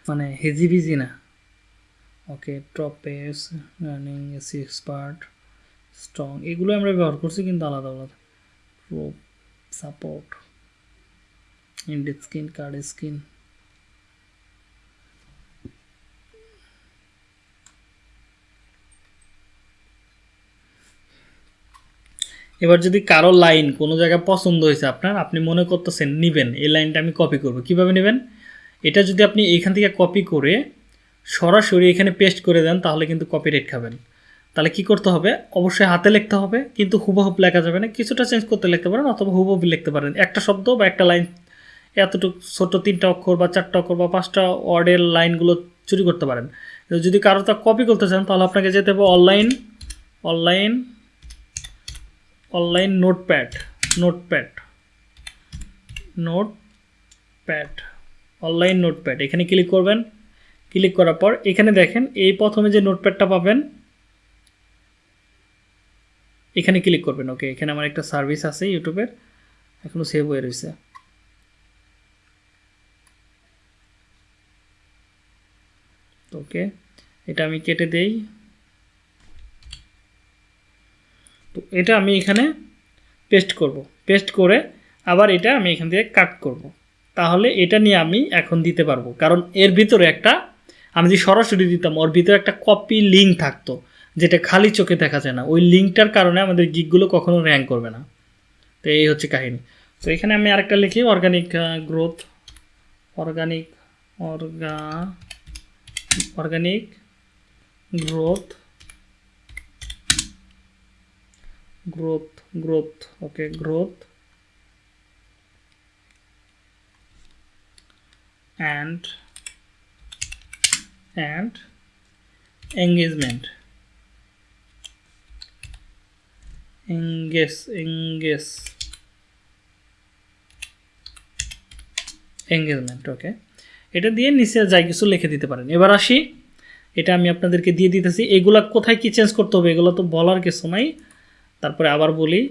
মানে হেজি বিজি না। ওকে টপেস রানিং এসি এক্সপার্ট স্ট্রং এগুলো আমরা ব্যবহার করছি কিন্তু আলাদা আলাদা। Pro support indeed screen card screen এবার যদি কারও লাইন কোনো জায়গায় পছন্দ হয়েছে আপনার, আপনি মনে করতেছেন, নেবেন, এই লাইনটা আমি কপি করব। কীভাবে নেবেন? এটা যদি আপনি এখান থেকে কপি করে সরাসরি এখানে পেস্ট করে দেন, তাহলে কিন্তু কপি রেট খাবেন। তাহলে কি করতে হবে? অবশ্যই হাতে লিখতে হবে, কিন্তু হুবহুব লেখা যাবে না। কিছুটা চেঞ্জ করতে লিখতে পারেন অথবা হুবহুব লিখতে পারেন। একটা শব্দ বা একটা লাইন, এতটুকু ছোট তিনটা অক্ষর বা চারটা অক্ষর বা পাঁচটা ওয়ার্ডের লাইনগুলো চুরি করতে পারেন। যদি কারও তা কপি করতে চান, তাহলে আপনাকে যেতে হবে online online online notepad notepad notepad, online notepad. এখানে ক্লিক করবেন। ক্লিক করার পর এখানে দেখেন এই প্রথমে যে নোটপ্যাডটা পাবেন, এখানে ক্লিক করবেন। ওকে এখানে আমার একটা সার্ভিস আছে ইউটিউবের এখনও সেভ হয়ে রয়েছে। ওকে এটা আমি কেটে দেই। তো এটা আমি এখানে পেস্ট করব। পেস্ট করে আবার এটা আমি এখান থেকে কাট করব। তাহলে এটা নিয়ে আমি এখন দিতে পারব। কারণ এর ভিতরে একটা, আমি যদি সরাসরি দিতাম, ওর ভিতরে একটা কপি লিঙ্ক থাকতো, যেটা খালি চোখে দেখা যায় না। ওই লিঙ্কটার কারণে আমাদের গিকগুলো কখনো র্যাঙ্ক করবে না। তো এই হচ্ছে কাহিনী। তো এখানে আমি আরেকটা লিখি organic growth organic অর্গা organic growth growth growth okay growth. And and engagement. Engage engage. Engagement okay এটা দিয়ে নিচে যাই কিছু লিখে দিতে পারেন। এবার আসি। এটা আমি আপনাদেরকে দিয়ে দিতেছি। এগুলা কোথায় কি চেঞ্জ করতে হবে, এগুলো তো বলার কিছু নাই। তারপরে আবার বলি,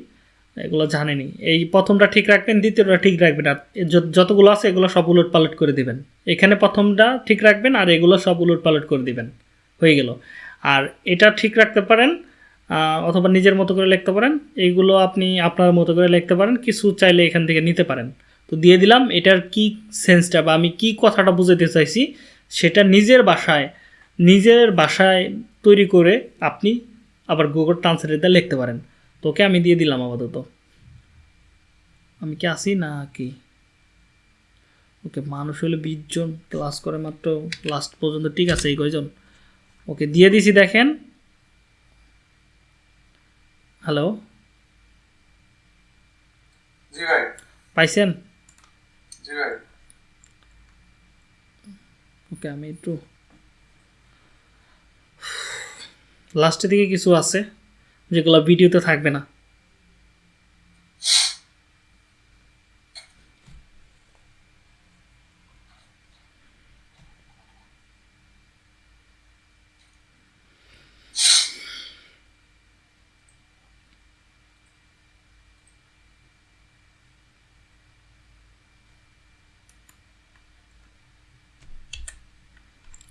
এগুলো জানেনি। এই প্রথমটা ঠিক রাখবেন, দ্বিতীয়টা ঠিক রাখবেন, আর যত- যতগুলো আছে এগুলো সব উলট পালট করে দিবেন। এখানে প্রথমটা ঠিক রাখবেন, আর এগুলো সব উলট পালট করে দিবেন। হয়ে গেল। আর এটা ঠিক রাখতে পারেন অথবা নিজের মতো করে লিখতে পারেন। এইগুলো আপনি আপনার মতো করে লিখতে পারেন, কিছু চাইলে এখান থেকে নিতে পারেন। তো দিয়ে দিলাম, এটার কি সেন্সটা বা আমি কি কথাটা বুঝাতে চাইছি, সেটা নিজের বাসায় নিজের বাসায় তৈরি করে আপনি আবার গুগল ট্রান্সলেটে লিখতে পারেন। তোকে আমি দিয়ে দিলাম আপাতত। আমি কি আসি না কি? ওকে মানুষ হলে বিশ জন ক্লাস করে মাত্র লাস্ট পর্যন্ত ঠিক আছে এই কয়জন? ওকে দিয়ে দিছি দেখেন। হ্যালো পাইছেন? ওকে আমি একটু লাস্টের দিকে কিছু আছে। যেগুলো ভিডিওতে থাকবে না।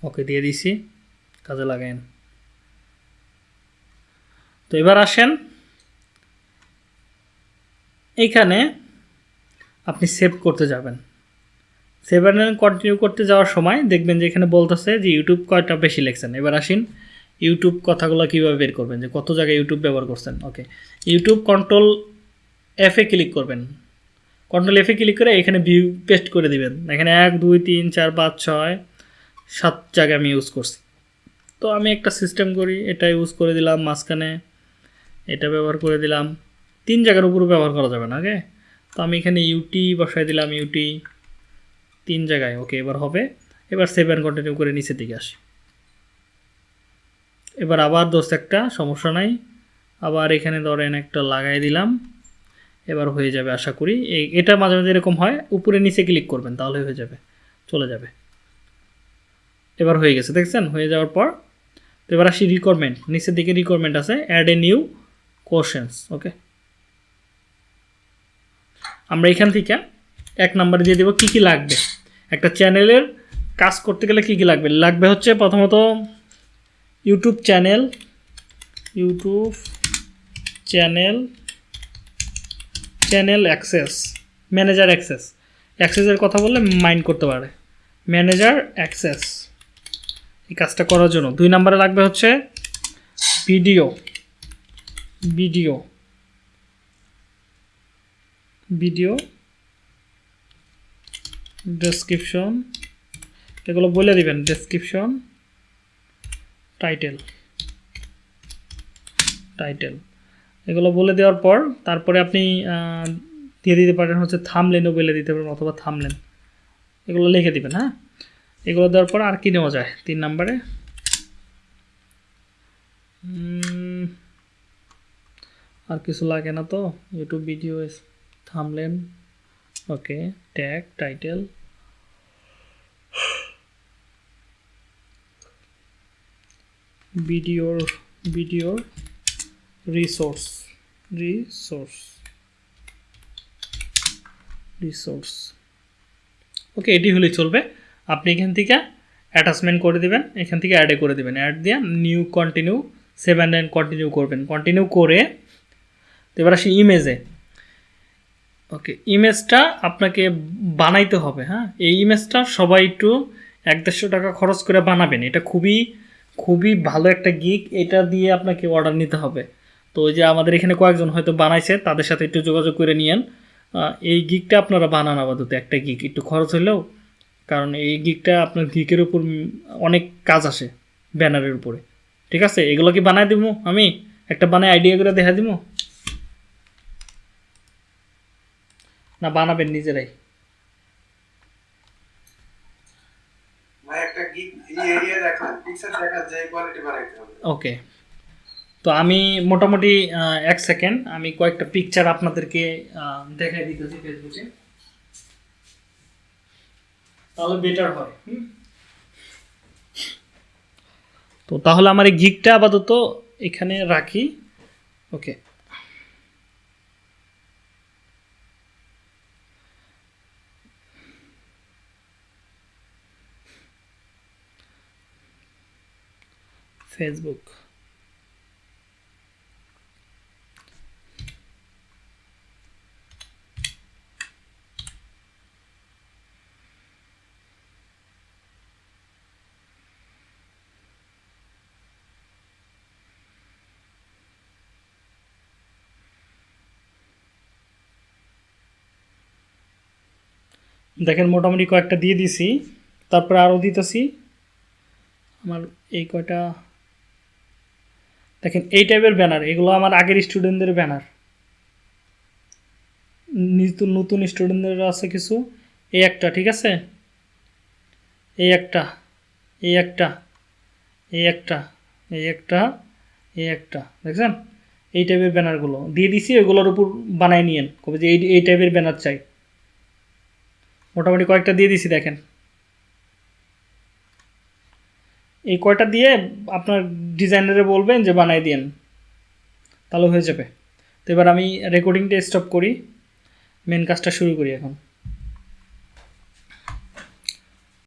ওকে দিয়ে দিছি। কাজে লাগায়েন তো এবার আসেন। এইখানে আপনি সেভ করতে যাবেন। সেভেন কন্টিনিউ করতে যাওয়ার সময় দেখবেন যে এখানে বলতেছে যে ইউটিউব কয়টা বেশি লেখছেন। এবার আসিন ইউটিউব কথাগুলো কীভাবে বের করবেন? যে কত জায়গায় ইউটিউব ব্যবহার করছেন? ওকে ইউটিউব কন্ট্রোল এফে ক্লিক করবেন। কন্ট্রোল এফে ক্লিক করে এখানে ভিউ পেস্ট করে দিবেন। এখানে এক, দুই, তিন, চার, পাঁচ, ছয়, সাত জায়গায় আমি ইউজ করছি। তো আমি একটা সিস্টেম করি এটা ইউজ করে দিলাম, মাঝখানে এটা ব্যবহার করে দিলাম। তিন জায়গার উপর ব্যবহার করা যাবে না ওকে তো আমি এখানে ইউটি বসাই দিলাম ইউটি তিন জায়গায় ওকে এবার হবে। এবার সেভেন কন্টিনিউ করে নিচের দিকে আসি। এবার আবার দোস্ত একটা, সমস্যা নাই। আবার এখানে ধরেন একটা লাগাই দিলাম। এবার হয়ে যাবে, আশা করি। এই এটা মাঝে মাঝে এরকম হয়, উপরে নিচে ক্লিক করবেন, তাহলে হয়ে যাবে, চলে যাবে। এবার হয়ে গেছে, দেখছেন? হয়ে যাওয়ার পর, তো এবার আসি রিকোয়ারমেন্ট নিচের দিকে রিকোয়ারমেন্ট আছে add a new questions okay আমরা এখান থেকে এক নাম্বারে দিয়ে দেবো কী কী লাগবে। একটা চ্যানেলের কাজ করতে গেলে কী কী লাগবে? লাগবে হচ্ছে প্রথমত YouTube channel YouTube channel channel access, manager access. অ্যাক্সেসের কথা বললে মাইন্ড করতে পারে। Manager access. এই কাজটা করার জন্য। দুই নম্বরে লাগবে হচ্ছে ভিডিও। ভিডিও। ভিডিও ডেসক্রিপশন এগুলো বলে দিবেন ডেসক্রিপশন টাইটেল টাইটেল এগুলো বলে দেওয়ার পর তারপরে আপনি দিয়ে দিতে পারেন হচ্ছে থামলেনও বলে দিতে পারেন অথবা থামলেন এগুলো লিখে দিবেন হ্যাঁ? এগুলো দেওয়ার পর আর কি নেওয়া যায়? তিন নম্বরে আর কিছু লাগে না তো? ইউটিউব ভিডিও থামলেন ওকে ট্যাগ টাইটেল ভিডিওর ভিডিওর রিসোর্স রিসোর্স রিসোর্স ওকে এটি হলে চলবে। আপনি এখান থেকে অ্যাটাচমেন্ট করে দিবেন, এখান থেকে অ্যাডে করে দিবেন। অ্যাড দিয়ে new continue seven nine continue করবেন। কন্টিনিউ করে এবার আসি ইমেজে ওকে ইমেজটা আপনাকে বানাইতে হবে হ্যাঁ? এই ইমেজটা সবাই একটু এক দেড়শো টাকা খরচ করে বানাবেন। এটা খুবই খুবই ভালো একটা গিক এটা দিয়ে আপনাকে অর্ডার নিতে হবে। তো ওই যে আমাদের এখানে কয়েকজন হয়তো বানাইছে, তাদের সাথে একটু যোগাযোগ করে নিয়েন। এই গিকটা আপনারা বানান আপাতত, একটা গিক একটু খরচ হলেও, কারণ এই গিকটা আপনার গিকের উপর অনেক কাজ আসে ব্যানারের উপরে। ঠিক আছে? এগুলো কি বানাই দিব আমি? একটা বানাই আইডিয়া করে দেখা দিব না বানাবেন নিজেরাই ভাই একটা গিগ এই এরিয়া দেখান পিকচার দেখা যায় কোয়ালিটি বাড়াইতে হবে। ওকে। তো আমি মোটামুটি এক সেকেন্ড আমি কয়েকটা পিকচার আপনাদেরকে দেখাই দিতেছি ফেসবুকে তাহলে বেটার হয় হুম? তো তাহলে আমার এই গিকটা আপাতত এখানে রাখি। ওকে। ফেসবুক দেখেন মোটামুটি কয়েকটা দিয়ে দিছি। তারপরে আরও দিতেছি। আমার এই কয়টা দেখেন, এই টাইপের ব্যানার এগুলো আমার আগের স্টুডেন্টদের ব্যানার নতুন নতুন স্টুডেন্টদের আছে কিছু, এই একটা, ঠিক আছে? এই একটা এই একটা এই একটা এই একটা এই একটা, দেখছেন? এই টাইপের ব্যানারগুলো দিয়ে দিছি ওইগুলোর উপর বানায় নিয়েন। কবে যে এই এই টাইপের ব্যানার চাই। মোটামুটি কয়েকটা দিয়ে দিছি, দেখেন। এই কয়টা দিয়ে আপনার ডিজাইনারে বলবেন যে বানাই দিন তাহলে হয়ে যাবে। তো এবার আমি রেকর্ডিংটা স্টপ করি। মেন কাজটা শুরু করি এখন।